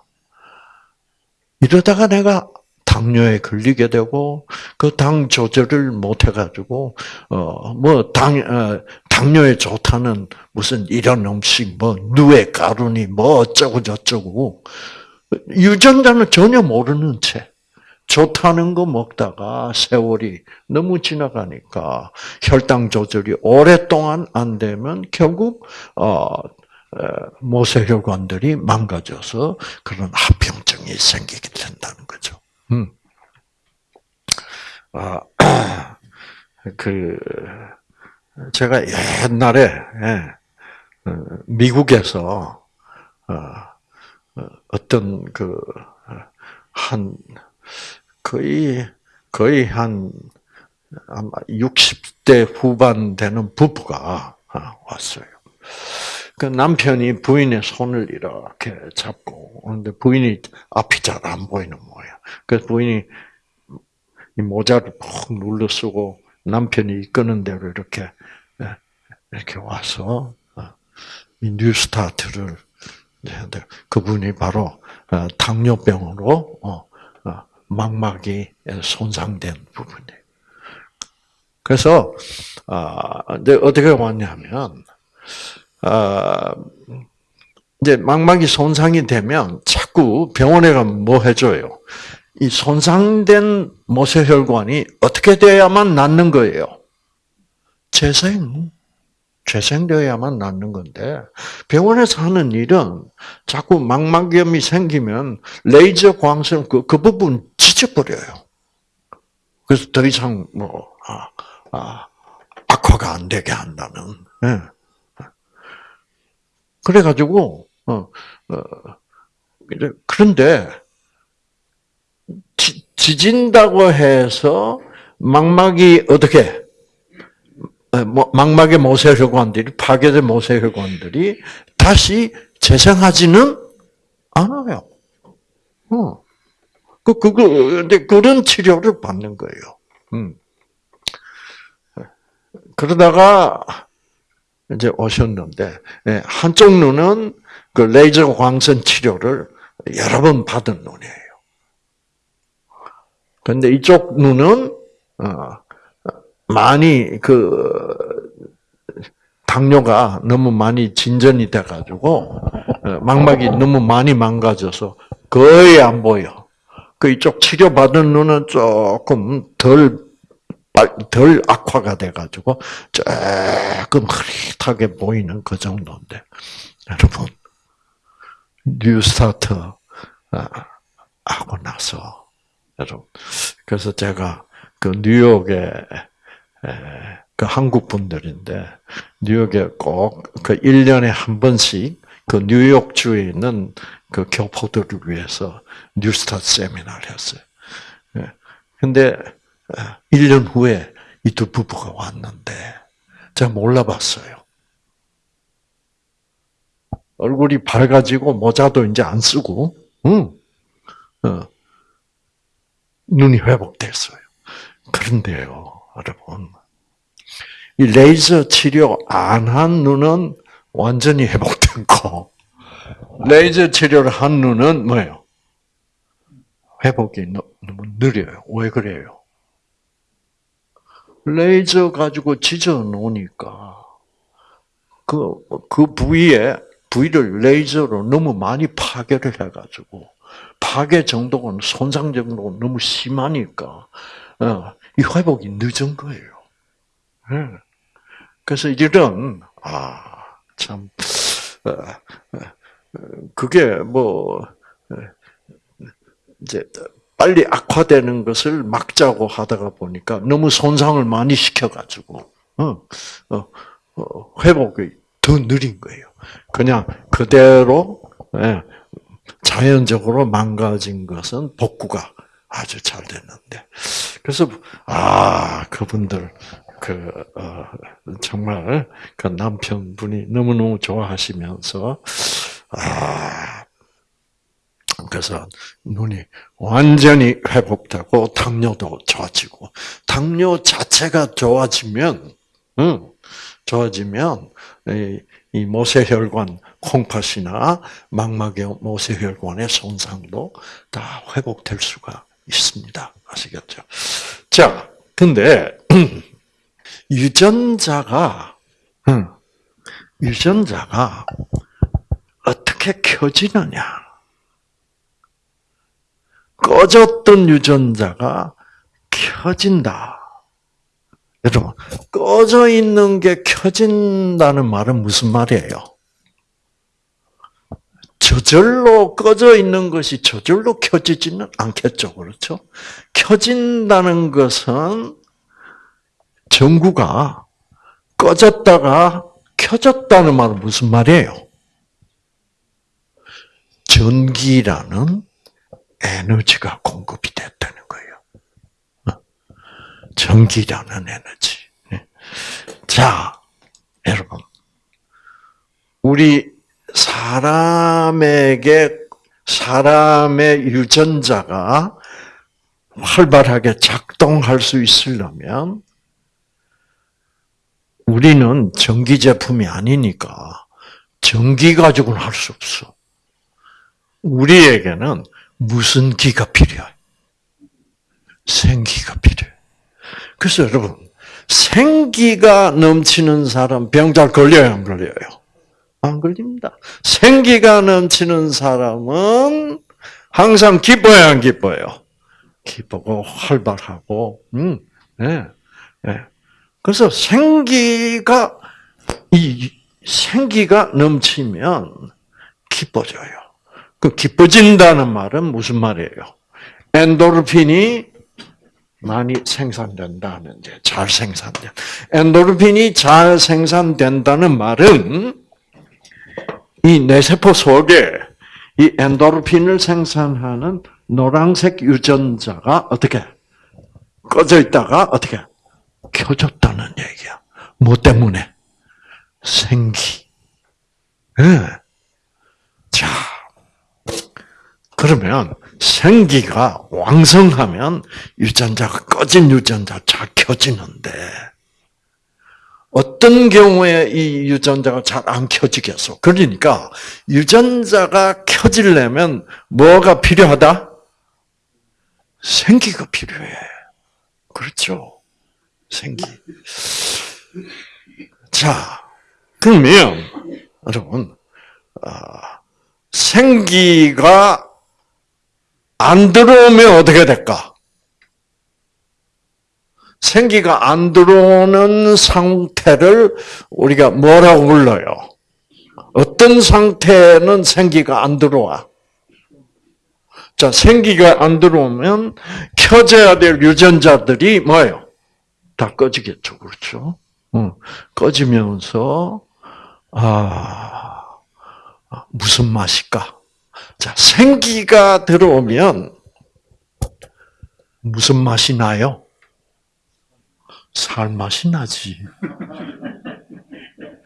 이러다가 내가 당뇨에 걸리게 되고 그 당 조절을 못 해가지고 어뭐당 어, 당뇨에 좋다는 무슨 이런 음식 뭐 누에 가루니 뭐 어쩌고 저쩌고 유전자는 전혀 모르는 채 좋다는 거 먹다가 세월이 너무 지나가니까 혈당 조절이 오랫동안 안 되면 결국 어 모세혈관들이 망가져서 그런 합병증이 생기게 된다는 거죠. 음. 아, 그, 제가 옛날에, 예, 어, 미국에서, 어, 어, 어떤 그, 한, 거의, 거의 한, 아마 60대 후반 되는 부부가 왔어요. 그 남편이 부인의 손을 이렇게 잡고, 근데 부인이 앞이 잘 안 보이는 모양. 그래서 부인이 이 모자를 푹 눌러 쓰고 남편이 이끄는 대로 이렇게 예, 이렇게 와서 어, 이 뉴스타트를 그분이 바로 어, 당뇨병으로 어, 망막이 손상된 부분이에요. 그래서 아, 어떻게 왔냐면 이제 망막이 손상이 되면 자꾸 병원에 가면 뭐 해줘요? 이 손상된 모세혈관이 어떻게 돼야만 낫는 거예요? 재생. 재생되어야만 낫는 건데 병원에서 하는 일은 자꾸 망막염이 생기면 레이저 광선 그, 그 부분 찢어버려요. 그래서 더 이상 뭐 아, 아, 악화가 안 되게 한다는. 네. 그래가지고 어, 어, 그런데 지 진다고 해서 망막이 어떻게 뭐, 망막의 모세혈관들이 파괴된 모세혈관들이 다시 재생하지는 않아요. 어. 그, 그거, 근데 그런 치료를 받는 거예요. 음. 그러다가 이제 오셨는데, 예, 한쪽 눈은 그 레이저 광선 치료를 여러 번 받은 눈이에요. 근데 이쪽 눈은 어, 많이 그 당뇨가 너무 많이 진전이 돼가지고 어, 망막이 너무 많이 망가져서 거의 안 보여. 그 이쪽 치료받은 눈은 조금 덜, 덜 악화가 돼가지고 조금 흐릿하게 보이는 그 정도인데 여러분 NEWSTART 아, 하고 나서 여러분. 그래서 제가 그 뉴욕에 그 한국 분들인데 뉴욕에 꼭 그 1년에 한 번씩 그 뉴욕주에 있는 그 교포들을 위해서 NEWSTART 세미나를 했어요. 예. 근데 1년 후에 이 두 부부가 왔는데 제가 몰라봤어요. 얼굴이 밝아지고 모자도 이제 안 쓰고, 응. 어. 눈이 회복됐어요. 그런데요, 여러분. 이 레이저 치료 안 한 눈은 완전히 회복된 거. 레이저 치료를 한 눈은 뭐예요? 회복이 너무 느려요. 왜 그래요? 레이저 가지고 찢어 놓으니까 그, 그 부위에, 부위를 레이저로 너무 많이 파괴를 해가지고 파괴 정도가 손상 정도가 너무 심하니까 어, 이 회복이 늦은 거예요. 네. 그래서 이런 아참 어, 어, 그게 뭐 이제 빨리 악화되는 것을 막자고 하다가 보니까 너무 손상을 많이 시켜가지고 회복이 더 느린 거예요. 그냥 그대로 예, 자연적으로 망가진 것은 복구가 아주 잘 됐는데. 그래서 아 그분들 그 어, 정말 그 남편분이 너무 너무 좋아하시면서 아 그래서 눈이 완전히 회복되고 당뇨도 좋아지고 당뇨 자체가 좋아지면 응, 좋아지면 이, 이 모세혈관 콩팥이나 망막의 모세혈관의 손상도 다 회복될 수가 있습니다. 아시겠죠? 자, 근데 유전자가 유전자가 어떻게 켜지느냐? 꺼졌던 유전자가 켜진다. 여러분, 꺼져 있는 게 켜진다는 말은 무슨 말이에요? 저절로 꺼져 있는 것이 저절로 켜지지는 않겠죠. 그렇죠? 켜진다는 것은 전구가 꺼졌다가 켜졌다는 말은 무슨 말이에요? 전기라는 에너지가 공급이 됐다는 거예요. 전기라는 에너지. 네. 자, 여러분. 우리 사람에게, 사람의 유전자가 활발하게 작동할 수 있으려면 우리는 전기 제품이 아니니까 전기 가지고는 할 수 없어. 우리에게는 무슨 기가 필요해? 생기가 필요해. 그래서 여러분, 생기가 넘치는 사람 병 잘 걸려요, 안 걸려요? 안 걸립니다. 생기가 넘치는 사람은 항상 기뻐요, 안 기뻐요? 기쁘고 활발하고, 음, 네, 네. 그래서 생기가 이 생기가 넘치면 기뻐져요. 그 기뻐진다는 말은 무슨 말이에요? 엔도르핀이 많이 생산된다는 잘 생산된. 엔도르핀이 잘 생산된다는 말은 이 뇌세포 속에 이 엔도르핀을 생산하는 노란색 유전자가 어떻게 꺼져 있다가 어떻게 켜졌다는 얘기야. 뭐 때문에? 생기. 네. 자, 그러면 생기가 왕성하면 유전자가 꺼진 유전자 잘 켜지는데 어떤 경우에 이 유전자가 잘 안 켜지겠어? 그러니까 유전자가 켜지려면 뭐가 필요하다? 생기가 필요해. 그렇죠? 생기. 자, 그러면 여러분 아, 생기가 안 들어오면 어떻게 될까? 생기가 안 들어오는 상태를 우리가 뭐라고 불러요? 어떤 상태는 생기가 안 들어와? 자, 생기가 안 들어오면 켜져야 될 유전자들이 뭐예요? 다 꺼지겠죠. 그렇죠? 응. 꺼지면서, 아, 무슨 맛일까? 자, 생기가 들어오면 무슨 맛이 나요? 살 맛이 나지.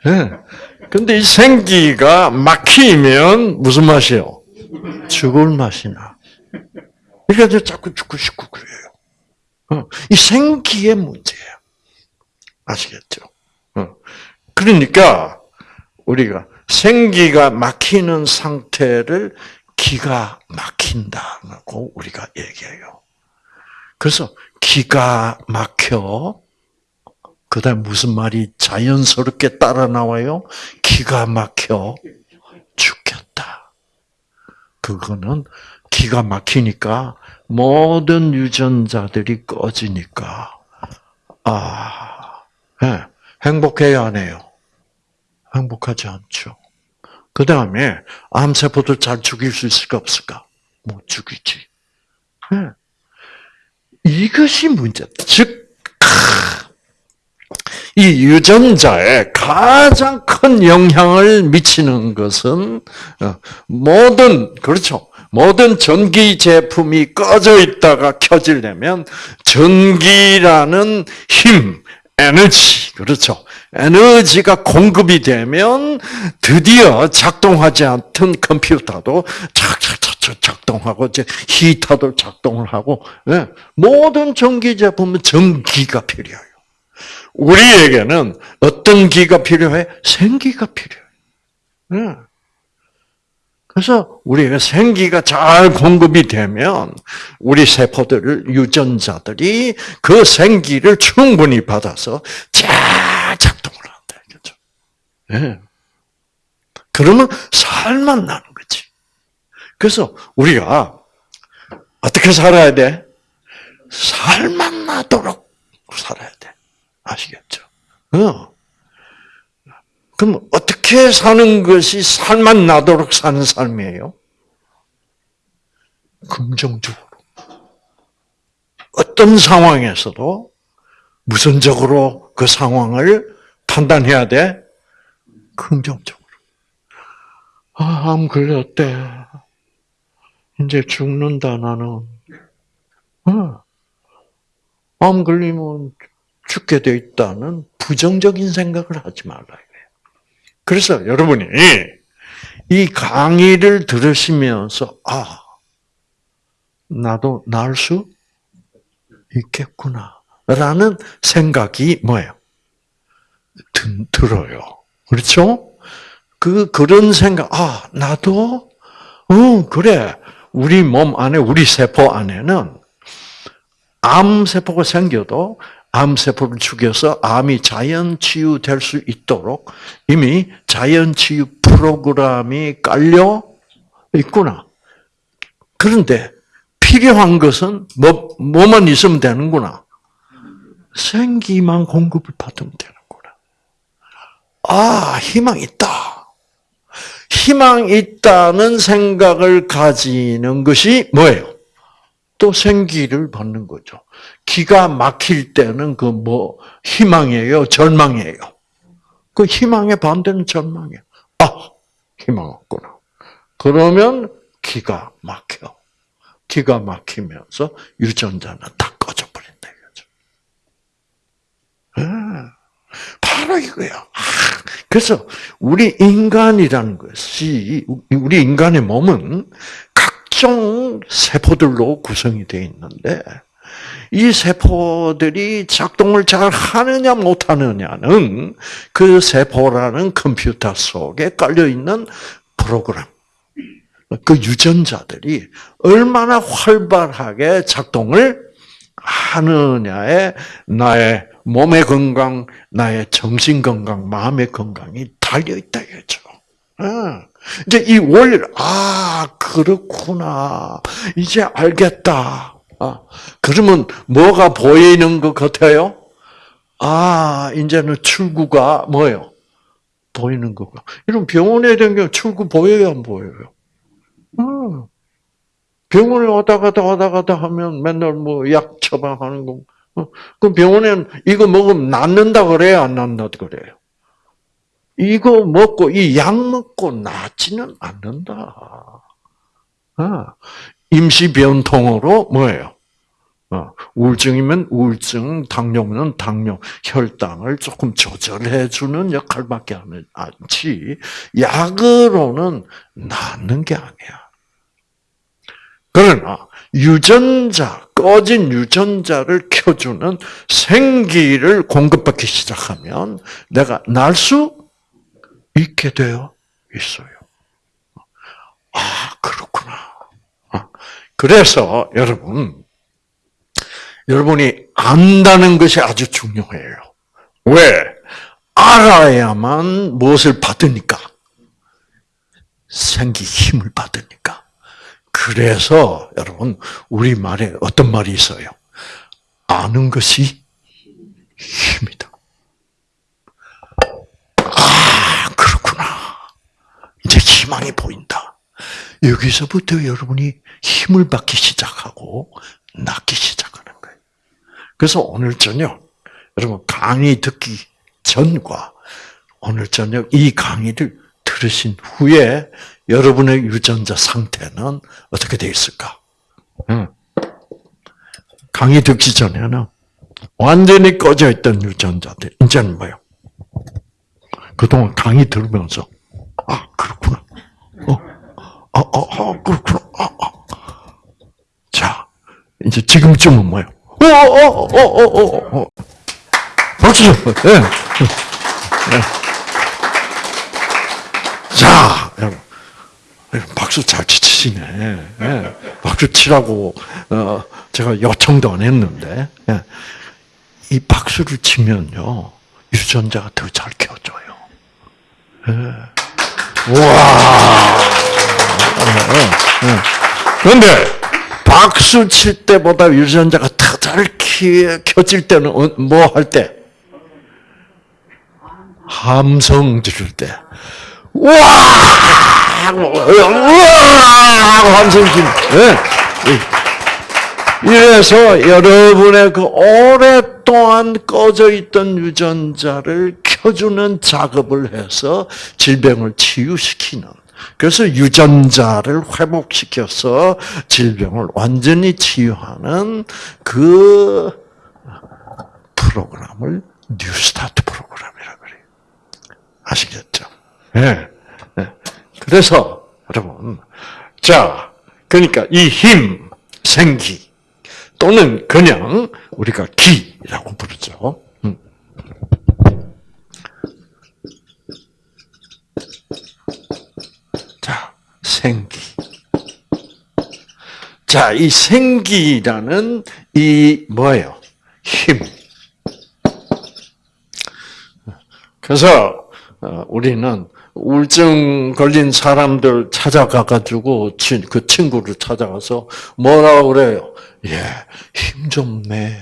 네. 근데 이 생기가 막히면 무슨 맛이요? 죽을 맛이 나. 그러니까 자꾸 죽고 싶고 그래요. 어, 이 생기의 문제예요. 아시겠죠? 어. 그러니까 우리가 생기가 막히는 상태를 기가 막힌다고 우리가 얘기해요. 그래서 기가 막혀 그다음 무슨 말이 자연스럽게 따라 나와요? 기가 막혀 죽겠다. 그거는 기가 막히니까 모든 유전자들이 꺼지니까 아 네, 행복해야 안 해요? 행복하지 않죠. 그 다음에 암세포들 잘 죽일 수 있을까 없을까? 못 죽이지. 네. 이것이 문제. 즉, 이 유전자에 가장 큰 영향을 미치는 것은 어, 모든 그렇죠. 모든 전기 제품이 꺼져 있다가 켜지려면 전기라는 힘, 에너지, 그렇죠. 에너지가 공급이 되면 드디어 작동하지 않던 컴퓨터도 착착착착 작동하고 이제 히터도 작동을 하고 네. 모든 전기 제품은 전기가 필요해요. 우리에게는 어떤 기가 필요해? 생기가 필요해. 네. 그래서 우리가 생기가 잘 공급이 되면 우리 세포들 유전자들이 그 생기를 충분히 받아서 잘 작동을 한다. 그죠? 네. 그러면 살만 나는 거지. 그래서 우리가 어떻게 살아야 돼? 살만 나도록 살아야 돼. 아시겠죠? 어. 그럼 어떻게 사는 것이 살만 나도록 사는 삶이에요? 긍정적으로. 어떤 상황에서도 무선적으로 그 상황을 판단해야 돼? 긍정적으로. 아, 암 걸렸대. 이제 죽는다, 나는. 어. 암 걸리면 죽게 돼 있다는 부정적인 생각을 하지 말아요. 그래서 여러분이 이 강의를 들으시면서 아 나도 날 수 있겠구나라는 생각이 뭐예요? 들어요. 그렇죠? 그 그런 생각 아 나도 어 그래 우리 몸 안에 우리 세포 안에는 암 세포가 생겨도 암세포를 죽여서 암이 자연 치유될 수 있도록 이미 자연 치유 프로그램이 깔려 있구나. 그런데 필요한 것은 뭐, 뭐만 있으면 되는구나. 생기만 공급을 받으면 되는구나. 아, 희망 있다. 희망 있다는 생각을 가지는 것이 뭐예요? 또 생기를 받는 거죠. 기가 막힐 때는 그 뭐 희망이에요, 절망이에요. 그 희망의 반대는 절망이에요. 아, 희망 없구나. 그러면 기가 막혀. 기가 막히면서 유전자는 다 꺼져 버린다 이거죠. 아, 바로 이거예요. 아, 그래서 우리 인간이라는 것이 우리 인간의 몸은 각종 세포들로 구성이 되어 있는데 이 세포들이 작동을 잘 하느냐 못하느냐는 그 세포라는 컴퓨터 속에 깔려 있는 프로그램, 그 유전자들이 얼마나 활발하게 작동을 하느냐에 나의 몸의 건강, 나의 정신 건강, 마음의 건강이 달려 있다 이거죠. 아, 이제 이 원리를 아 그렇구나 이제 알겠다. 아, 그러면 뭐가 보이는 것 같아요? 아 이제는 출구가 뭐예요? 보이는 거가. 이런 병원에 댕겨 출구 보여요 안 보여요? 어. 병원에 왔다 갔다 왔다 갔다 하면 맨날 뭐 약 처방하는 거. 어. 그럼 병원에는 이거 먹으면 낫는다 그래요 안 낫는다 그래요? 이거 먹고 이 약 먹고 낫지는 않는다. 아, 임시 변통으로 뭐예요? 어, 우울증이면 우울증, 당뇨면 당뇨, 혈당을 조금 조절해 주는 역할밖에 하지. 약으로는 낫는 게 아니야. 그러나 유전자 꺼진 유전자를 켜주는 생기를 공급받기 시작하면 내가 날 수 있게 되어 있어요. 아, 그렇구나. 아, 그래서 여러분, 여러분이 안다는 것이 아주 중요해요. 왜? 알아야만 무엇을 받으니까. 생기 힘을 받으니까. 그래서 여러분 우리 말에 어떤 말이 있어요? 아는 것이 힘이다. 아 그렇구나. 이제 희망이 보인다. 여기서부터 여러분이 힘을 받기 시작하고 낫기 시작하는 거예요. 그래서 오늘 저녁 여러분 강의 듣기 전과 오늘 저녁 이 강의를 들으신 후에 여러분의 유전자 상태는 어떻게 되어 있을까? 강의 듣기 전에는 완전히 꺼져 있던 유전자들 이제는 뭐요? 그동안 강의 들으면서 아 그렇구나. 어, 어, 어, 어 그렇구나. 아, 아. 자 이제 지금쯤은 뭐요? 어, 어, 어, 어, 어, 어, 어. 박수. 예. 네. 자, 여러분. 박수 잘 치시네. 예. 박수 치라고, 어, 제가 요청도 안 했는데, 예. 이 박수를 치면요, 유전자가 더 잘 켜져요. 예. 와. 그런데, 박수 칠 때보다 유전자가 더잘 켜질 때는 뭐 할 때? 함성 지를 때. 와! 와! 함성 지 이래서 여러분의 그 오랫동안 꺼져 있던 유전자를 켜주는 작업을 해서 질병을 치유시키는 그래서 유전자를 회복시켜서 질병을 완전히 치유하는 그 프로그램을 뉴스타트 프로그램이라고 그래요. 아시겠죠? 예. 네. 네. 그래서 여러분, 자, 그러니까 이 힘, 생기 또는 그냥 우리가 기라고 부르죠. 생기. 자, 이 생기라는 이 뭐예요? 힘. 그래서 어, 우리는 우울증 걸린 사람들 찾아가 가지고 그 친구를 찾아가서 뭐라 그래요? 예, 힘 좀 내.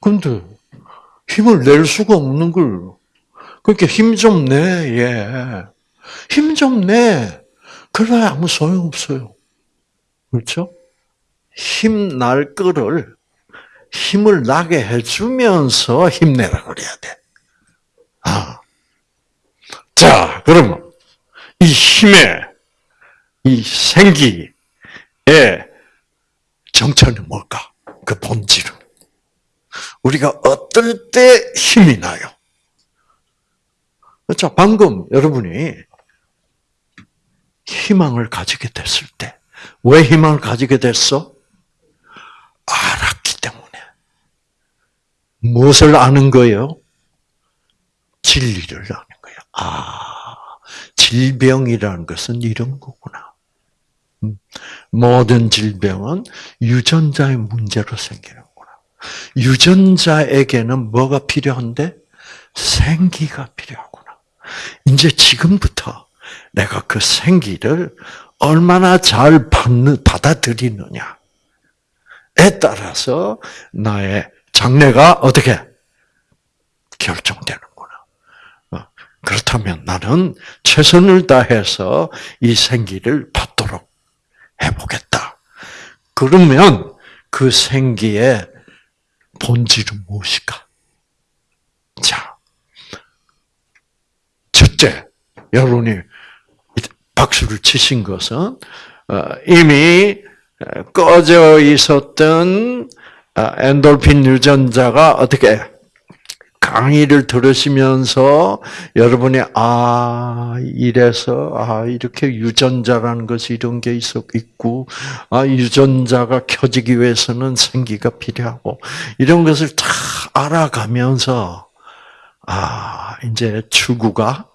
근데 힘을 낼 수가 없는 걸 그렇게 힘좀 내, 예. 힘 좀 내. 그래 아무 소용 없어요. 그렇죠? 힘 날 거를 힘을 나게 해주면서 힘내라 그래야 돼. 아. 자, 그러면 이 힘의 이 생기의 정체는 뭘까? 그 본질은 우리가 어떨 때 힘이 나요? 자, 방금 여러분이 희망을 가지게 됐을 때, 왜 희망을 가지게 됐어? 알았기 때문에. 무엇을 아는 거예요? 진리를 아는 거예요. 아, 질병이라는 것은 이런 거구나. 음, 모든 질병은 유전자의 문제로 생기는구나. 유전자에게는 뭐가 필요한데? 생기가 필요하구나. 이제 지금부터 내가 그 생기를 얼마나 잘 받아들이느냐에 따라서 나의 장래가 어떻게 결정되는구나. 어, 그렇다면 나는 최선을 다해서 이 생기를 받도록 해보겠다. 그러면 그 생기의 본질은 무엇일까? 자, 첫째, 여러분이 박수를 치신 것은 어, 이미 꺼져 있었던 어, 엔돌핀 유전자가 어떻게 강의를 들으시면서 여러분이 아 이래서 아 이렇게 유전자라는 것이 이런 게 있어 있고 아 유전자가 켜지기 위해서는 생기가 필요하고 이런 것을 다 알아가면서 아 이제 추구가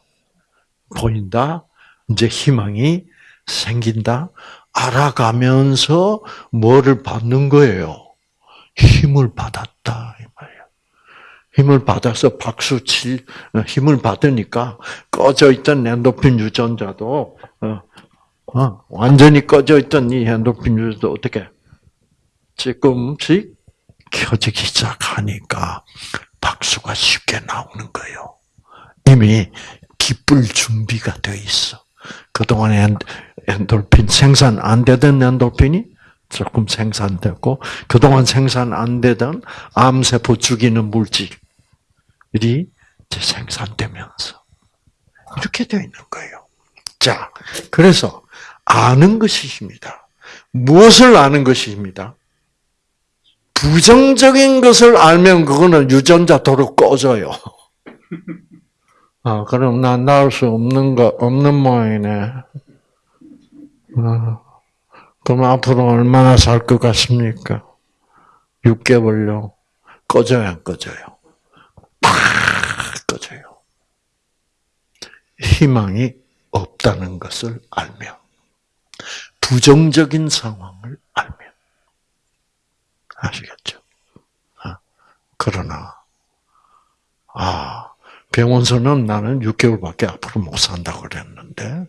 보인다 이제 희망이 생긴다 알아가면서 뭐를 받는 거예요 힘을 받았다 이 말이야. 힘을 받아서 박수 칠 힘을 받으니까 꺼져 있던 엔도핀 유전자도 어, 어, 완전히 꺼져 있던 이 엔도핀 유전자도 어떻게 조금씩 켜지기 시작하니까 박수가 쉽게 나오는 거예요. 이미 기쁠 준비가 돼 있어. 그동안 엔돌핀 생산 안 되던 엔돌핀이 조금 생산되고 그동안 생산 안 되던 암세포 죽이는 물질이 생산되면서 이렇게 되어 있는 거예요. 자, 그래서 아는 것이 힘이다. 무엇을 아는 것이 힘이다? 부정적인 것을 알면 그거는 유전자 도로 꺼져요. 아, 그럼 난 나을 수 없는 거, 없는 모양이네. 아, 그럼 앞으로 얼마나 살 것 같습니까? 6개월요. 꺼져요, 안 꺼져요? 팍 꺼져요. 희망이 없다는 것을 알면, 부정적인 상황을 알면, 아시겠죠? 아, 그러나, 아, 병원서는 나는 6개월밖에 앞으로 못 산다고 그랬는데,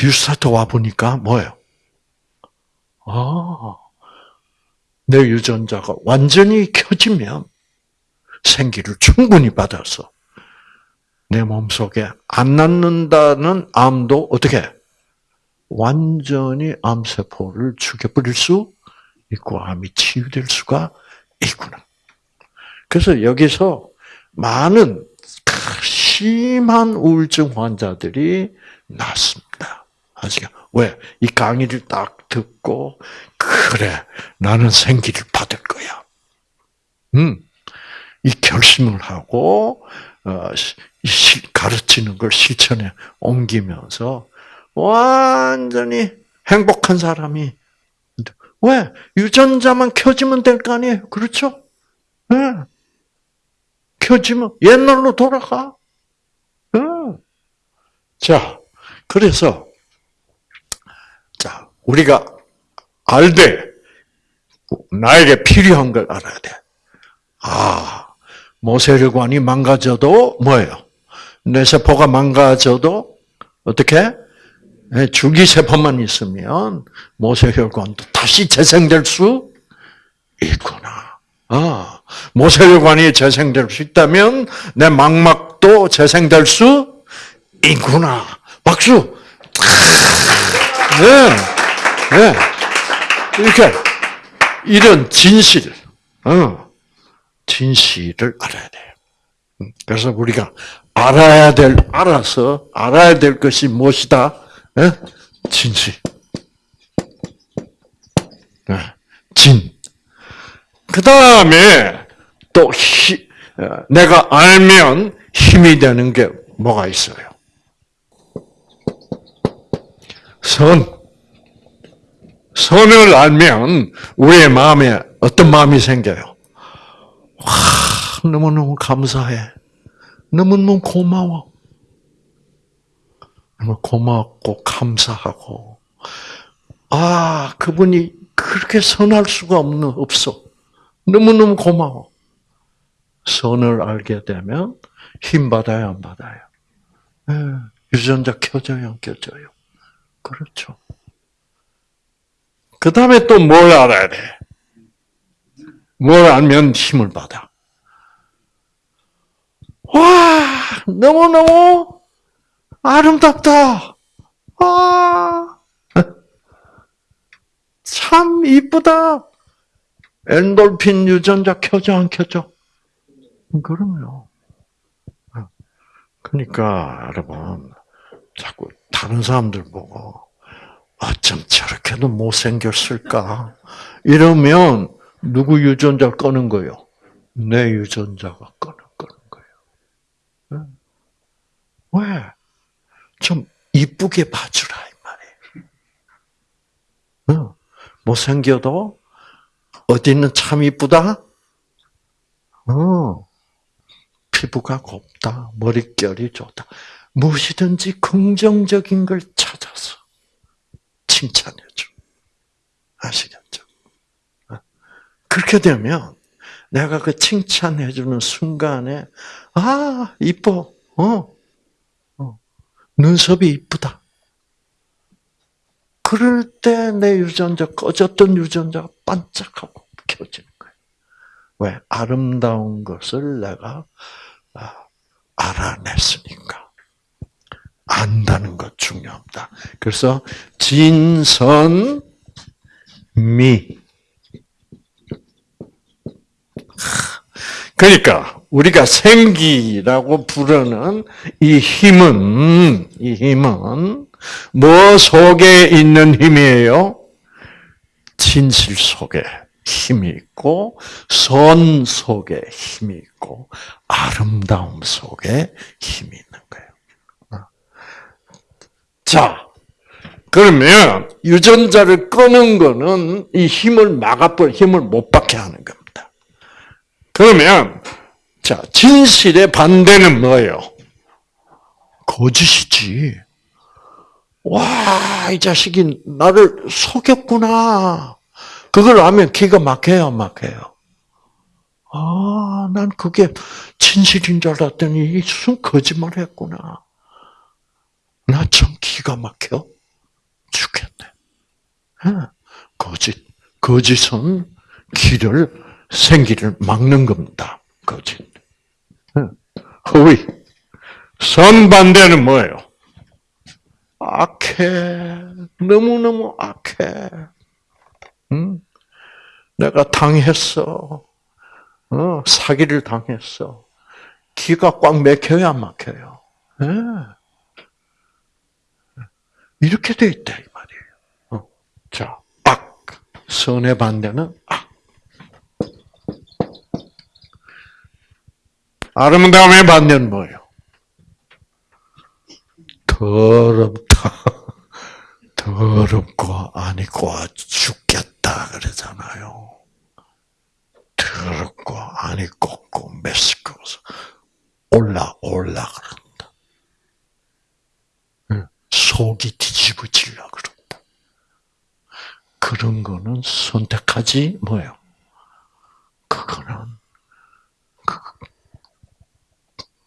뉴스타트 와보니까 뭐예요? 아, 내 유전자가 완전히 켜지면 생기를 충분히 받아서 내 몸속에 안 낳는다는 암도 어떻게 완전히 암세포를 죽여버릴 수 있고 암이 치유될 수가 있구나. 그래서 여기서 많은 심한 우울증 환자들이 낫습니다. 아시죠? 왜? 이 강의를 딱 듣고 그래 나는 생기를 받을 거야. 음, 이 결심을 하고 어, 가르치는 걸 실천에 옮기면서 완전히 행복한 사람이 왜 유전자만 켜지면 될 거 아니에요? 그렇죠? 네. 켜지면 옛날로 돌아가. 네. 자, 그래서 자 우리가 알되 나에게 필요한 걸 알아야 돼. 아, 모세혈관이 망가져도 뭐예요? 뇌세포가 망가져도 어떻게? 줄기세포만 있으면 모세혈관도 다시 재생될 수 있구나. 아, 모세혈관이 재생될 수 있다면 내 망막도 재생될 수 있구나. 박수! 네. 네. 이렇게 이런 진실, 어, 진실을 알아야 돼요. 음, 그래서 우리가 알아야 될, 알아서 알아야 될 것이 무엇이다? 네? 진실. 네. 진. 그 다음에 또 히, 어, 내가 알면 힘이 되는 게 뭐가 있어요? 선. 선을 알면 우리의 마음에 어떤 마음이 생겨요? 와, 너무너무 감사해. 너무너무 고마워. 너무 고맙고 감사하고 아 그분이 그렇게 선할 수가 없는 없어. 너무너무 고마워. 선을 알게 되면 힘 받아요, 안 받아요? 네, 유전자 켜져요, 안 켜져요? 그렇죠. 그 다음에 또 뭘 알아야 돼? 뭘 알면 힘을 받아? 와, 너무너무 아름답다. 아, 참 이쁘다. 엔돌핀 유전자 켜져 안 켜져? 그럼요. 그러니까 여러분 자꾸 다른 사람들 보고 어쩜 저렇게도 못생겼을까? 이러면 누구 유전자 꺼는 거요? 내 유전자가 꺼는 거는 왜? 좀 이쁘게 봐주라 이 말이에요. 어, 못생겨도 어디는 참 이쁘다. 어, 피부가 곱다, 머릿결이 좋다. 무엇이든지 긍정적인 걸 찾아서 칭찬해줘. 아시겠죠? 어? 그렇게 되면 내가 그 칭찬해주는 순간에 아 이뻐, 어, 어. 눈썹이 이쁘다. 그럴 때 내 유전자 꺼졌던 유전자가 반짝하고 켜지는 거예요. 왜 아름다운 것을 내가 아, 알아냈으니까. 안다는 것 중요합니다. 그래서 진선 미 그러니까 우리가 생기라고 부르는 이 힘은 이 힘은 뭐 속에 있는 힘이에요? 진실 속에 힘이 있고 선 속에 힘이 있고 아름다움 속에 힘이 있는 거예요. 자, 그러면 유전자를 끄는 거는 이 힘을 막아버 힘을 못 받게 하는 겁니다. 그러면 자 진실의 반대는 뭐예요? 거짓이지. 와, 이 자식이 나를 속였구나. 그걸 알면 기가 막혀요, 막혀요. 아, 난 그게 진실인 줄 알았더니 순 거짓말 했구나. 나 참 기가 막혀 죽겠네. 거짓, 거짓은 길을, 생기를 막는 겁니다. 거짓. 허위. 선반대는 뭐예요? 악해. 너무너무 악해. 응? 내가 당했어. 어, 사기를 당했어. 기가 꽉 막혀야 막혀요. 네. 이렇게 돼 있다, 이 말이에요. 어. 자, 악. 선의 반대는 악. 아름다움의 반대는 뭐예요? 더럽다. 더럽고 아니고 죽겠다 그러잖아요. 더럽고 아니고 메스꺼워서 올라 올라 그런다. 속이 뒤집어질라 그런다. 그런 거는 선택하지 뭐요? 그거는 그,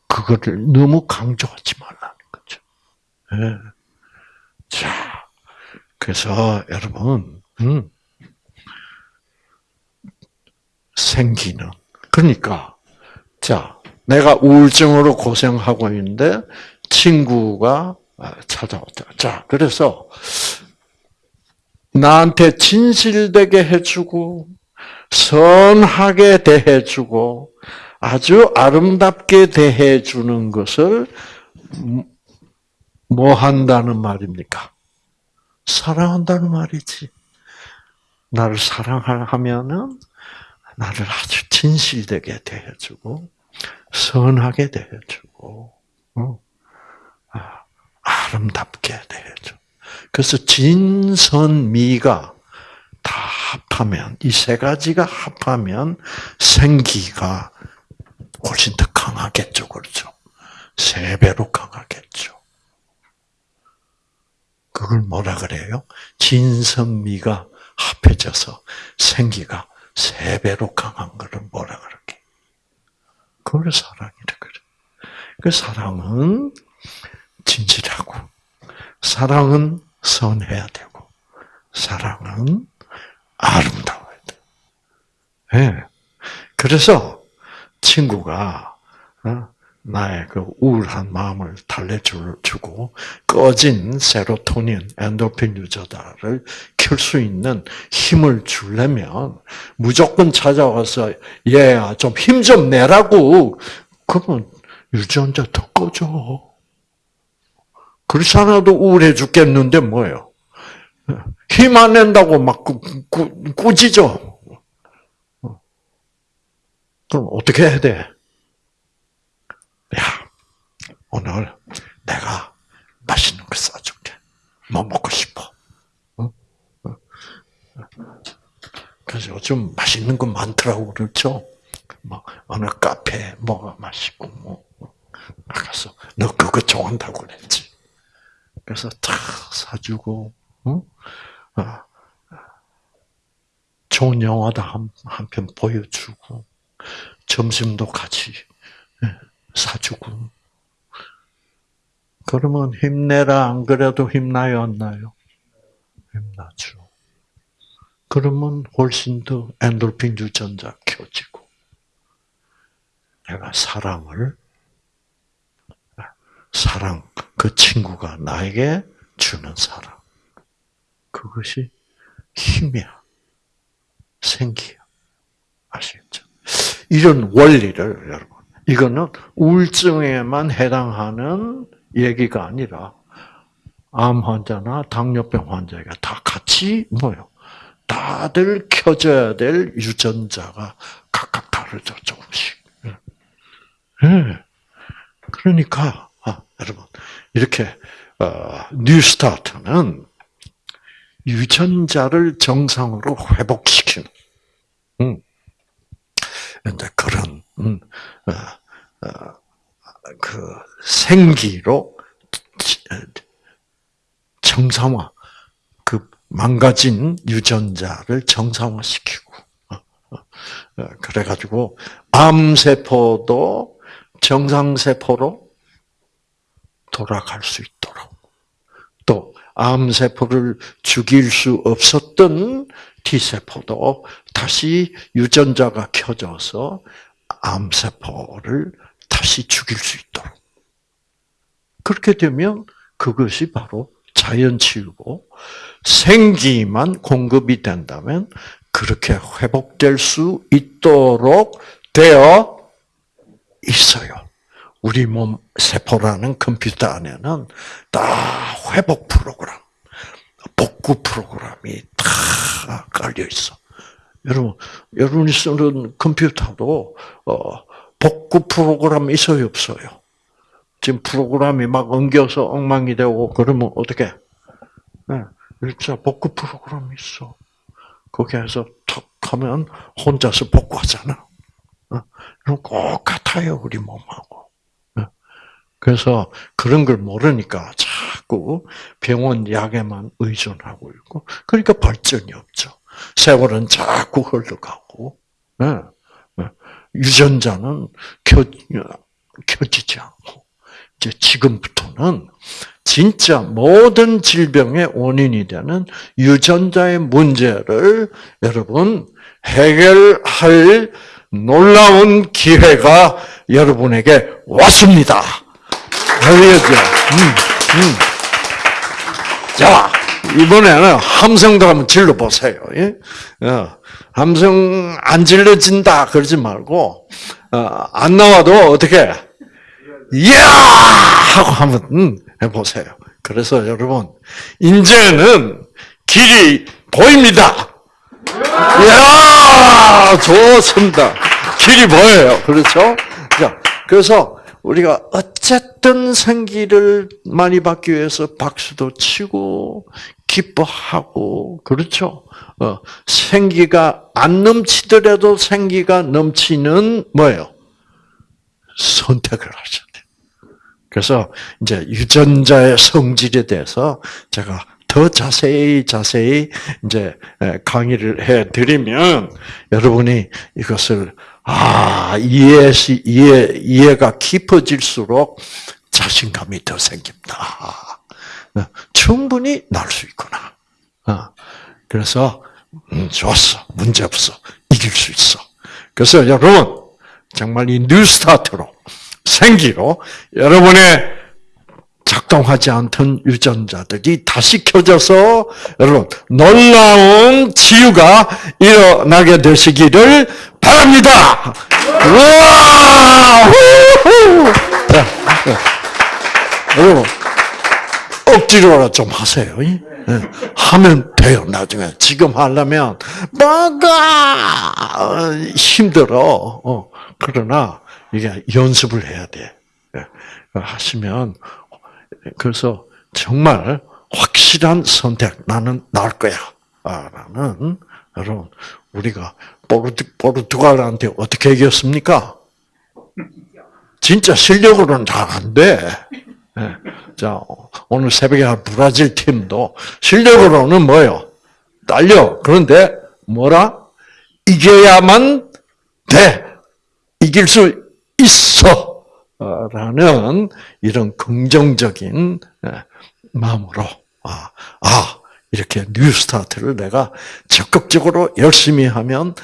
그거를 너무 강조하지 말라는 거죠. 네. 자, 그래서 여러분, 음, 생기는 그러니까 자 내가 우울증으로 고생하고 있는데 친구가 찾아왔다. 자 그래서 나한테 진실되게 해주고 선하게 대해주고 아주 아름답게 대해주는 것을 뭐 한다는 말입니까? 사랑한다는 말이지. 나를 사랑하면은 나를 아주 진실되게 대해주고 선하게 대해주고 어? 아, 아름답게 대해줘. 그래서 진선미가 다 합하면 이 세 가지가 합하면 생기가 훨씬 더 강하겠죠, 그렇죠? 세 배로 강하겠죠. 그걸 뭐라 그래요? 진선미가 합해져서 생기가 세 배로 강한 것을 뭐라 그러게? 그걸 사랑이라 그래. 그 사랑은 진실하고, 사랑은 선해야 되고, 사랑은 아름다워야 돼. 예. 네. 그래서 친구가 어, 나의 그 우울한 마음을 달래주고 꺼진 세로토닌, 엔도핀 유저다를 켤 수 있는 힘을 주려면 무조건 찾아와서 얘야 좀 힘좀 내라고 그러면 유전자 더 꺼져. 그렇지 않아도 우울해 죽겠는데 뭐예요? 힘 안 낸다고 막 꾸, 꾸, 꾸지죠. 그럼 어떻게 해야 돼? 야, 오늘 뭐 먹고 싶어. 어? 어? 그래서 요즘 맛있는 거 많더라고 그렇죠. 뭐 어느 카페 뭐가 맛있고 뭐 나가서 너 그거 좋아한다고 그랬지. 그래서 다 사주고 어? 어. 좋은 영화도 한편 보여주고 점심도 같이 예, 사주고 그러면 힘내라 안 그래도 힘나요 안 나요? 힘나죠. 그러면 훨씬 더 엔돌핀 유전자 켜지고 내가 사랑을 사랑 그 친구가 나에게 주는 사랑 그것이 힘이야 생기야 아시겠죠? 이런 원리를 여러분 이거는 우울증에만 해당하는 얘기가 아니라 암 환자나 당뇨병 환자가 다 같이 뭐요? 다들 켜져야 될 유전자가 각각 다르죠 조금씩. 네. 그러니까 아, 여러분 이렇게 어, 뉴스타트는 유전자를 정상으로 회복시키는. 음, 이제 그런 음, 어, 어, 그 생기로 정상화, 그 망가진 유전자를 정상화시키고, 어, 어, 어, 그래가지고 암세포도 정상세포로 돌아갈 수 있도록, 또 암세포를 죽일 수 없었던 T세포도 다시 유전자가 켜져서 암세포를 다시 죽일 수 있도록. 그렇게 되면 그것이 바로 자연치유고 생기만 공급이 된다면 그렇게 회복될 수 있도록 되어 있어요. 우리 몸 세포라는 컴퓨터 안에는 다 회복 프로그램, 복구 프로그램이 다 깔려 있어. 여러분, 여러분이 쓰는 컴퓨터도 어, 복구 프로그램 있어요, 없어요? 지금 프로그램이 막 엉겨서 엉망이 되고 그러면 어떻게? 네, 일자 복구 프로그램이 있어. 거기에서 턱 하면 혼자서 복구하잖아. 어, 그럼 꼭 같아요, 우리 몸하고. 네. 그래서 그런 걸 모르니까 자꾸 병원 약에만 의존하고 있고, 그러니까 발전이 없죠. 세월은 자꾸 흘러가고, 네. 유전자는 켜, 켜지지 않고, 이제 지금부터는 진짜 모든 질병의 원인이 되는 유전자의 문제를 여러분 해결할 놀라운 기회가 여러분에게 왔습니다. 알겠죠? 음, 음. 자, 이번에는 함성도 한번 질러보세요. 예? 어, 함성 안 질러진다 그러지 말고 어, 안 나와도 어떻게 이야 하고 한번 음, 해보세요. 그래서 여러분 이제는 길이 보입니다. 이야 좋습니다. 길이 보여요. 그렇죠? 자, 그래서 우리가 어쨌든 생기를 많이 받기 위해서 박수도 치고 기뻐하고 그렇죠. 어, 생기가 안 넘치더라도 생기가 넘치는 뭐예요? 선택을 하셔야. 그래서 이제 유전자의 성질에 대해서 제가 더 자세히 자세히 이제 강의를 해 드리면 여러분이 이것을 아 이해시 이해 이해가 깊어질수록 자신감이 더 생깁니다. 어, 충분히 날 수 있구나. 어, 그래서 음, 좋았어. 문제 없어. 이길 수 있어. 그래서 여러분, 정말 이 뉴스타트로, 생기로, 여러분의 작동하지 않던 유전자들이 다시 켜져서, 여러분, 놀라운 치유가 일어나게 되시기를 바랍니다! 여러분, 억지로라도 좀 하세요. 네. 하면 돼요, 나중에. 지금 하려면, 뭐가 힘들어. 어, 그러나, 이게 연습을 해야 돼. 네. 하시면, 그래서 정말 확실한 선택. 나는 나을 거야. 아, 라는, 여러분, 우리가 포르투, 포르투갈한테 어떻게 이겼습니까? 진짜 실력으로는 잘 안 돼. 예. 자, 오늘 새벽에 할 브라질 팀도 실력으로는 뭐요? 딸려. 그런데 뭐라? 이겨야만 돼. 이길 수 있어. 어, 라는 이런 긍정적인 예, 마음으로 아, 아 이렇게 뉴스타트를 내가 적극적으로 열심히 하면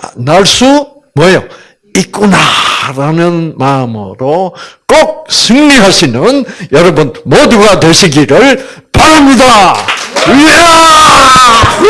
아, 날수 뭐예요? 있구나라는 마음으로 꼭 승리하시는 여러분 모두가 되시기를 바랍니다. 이야!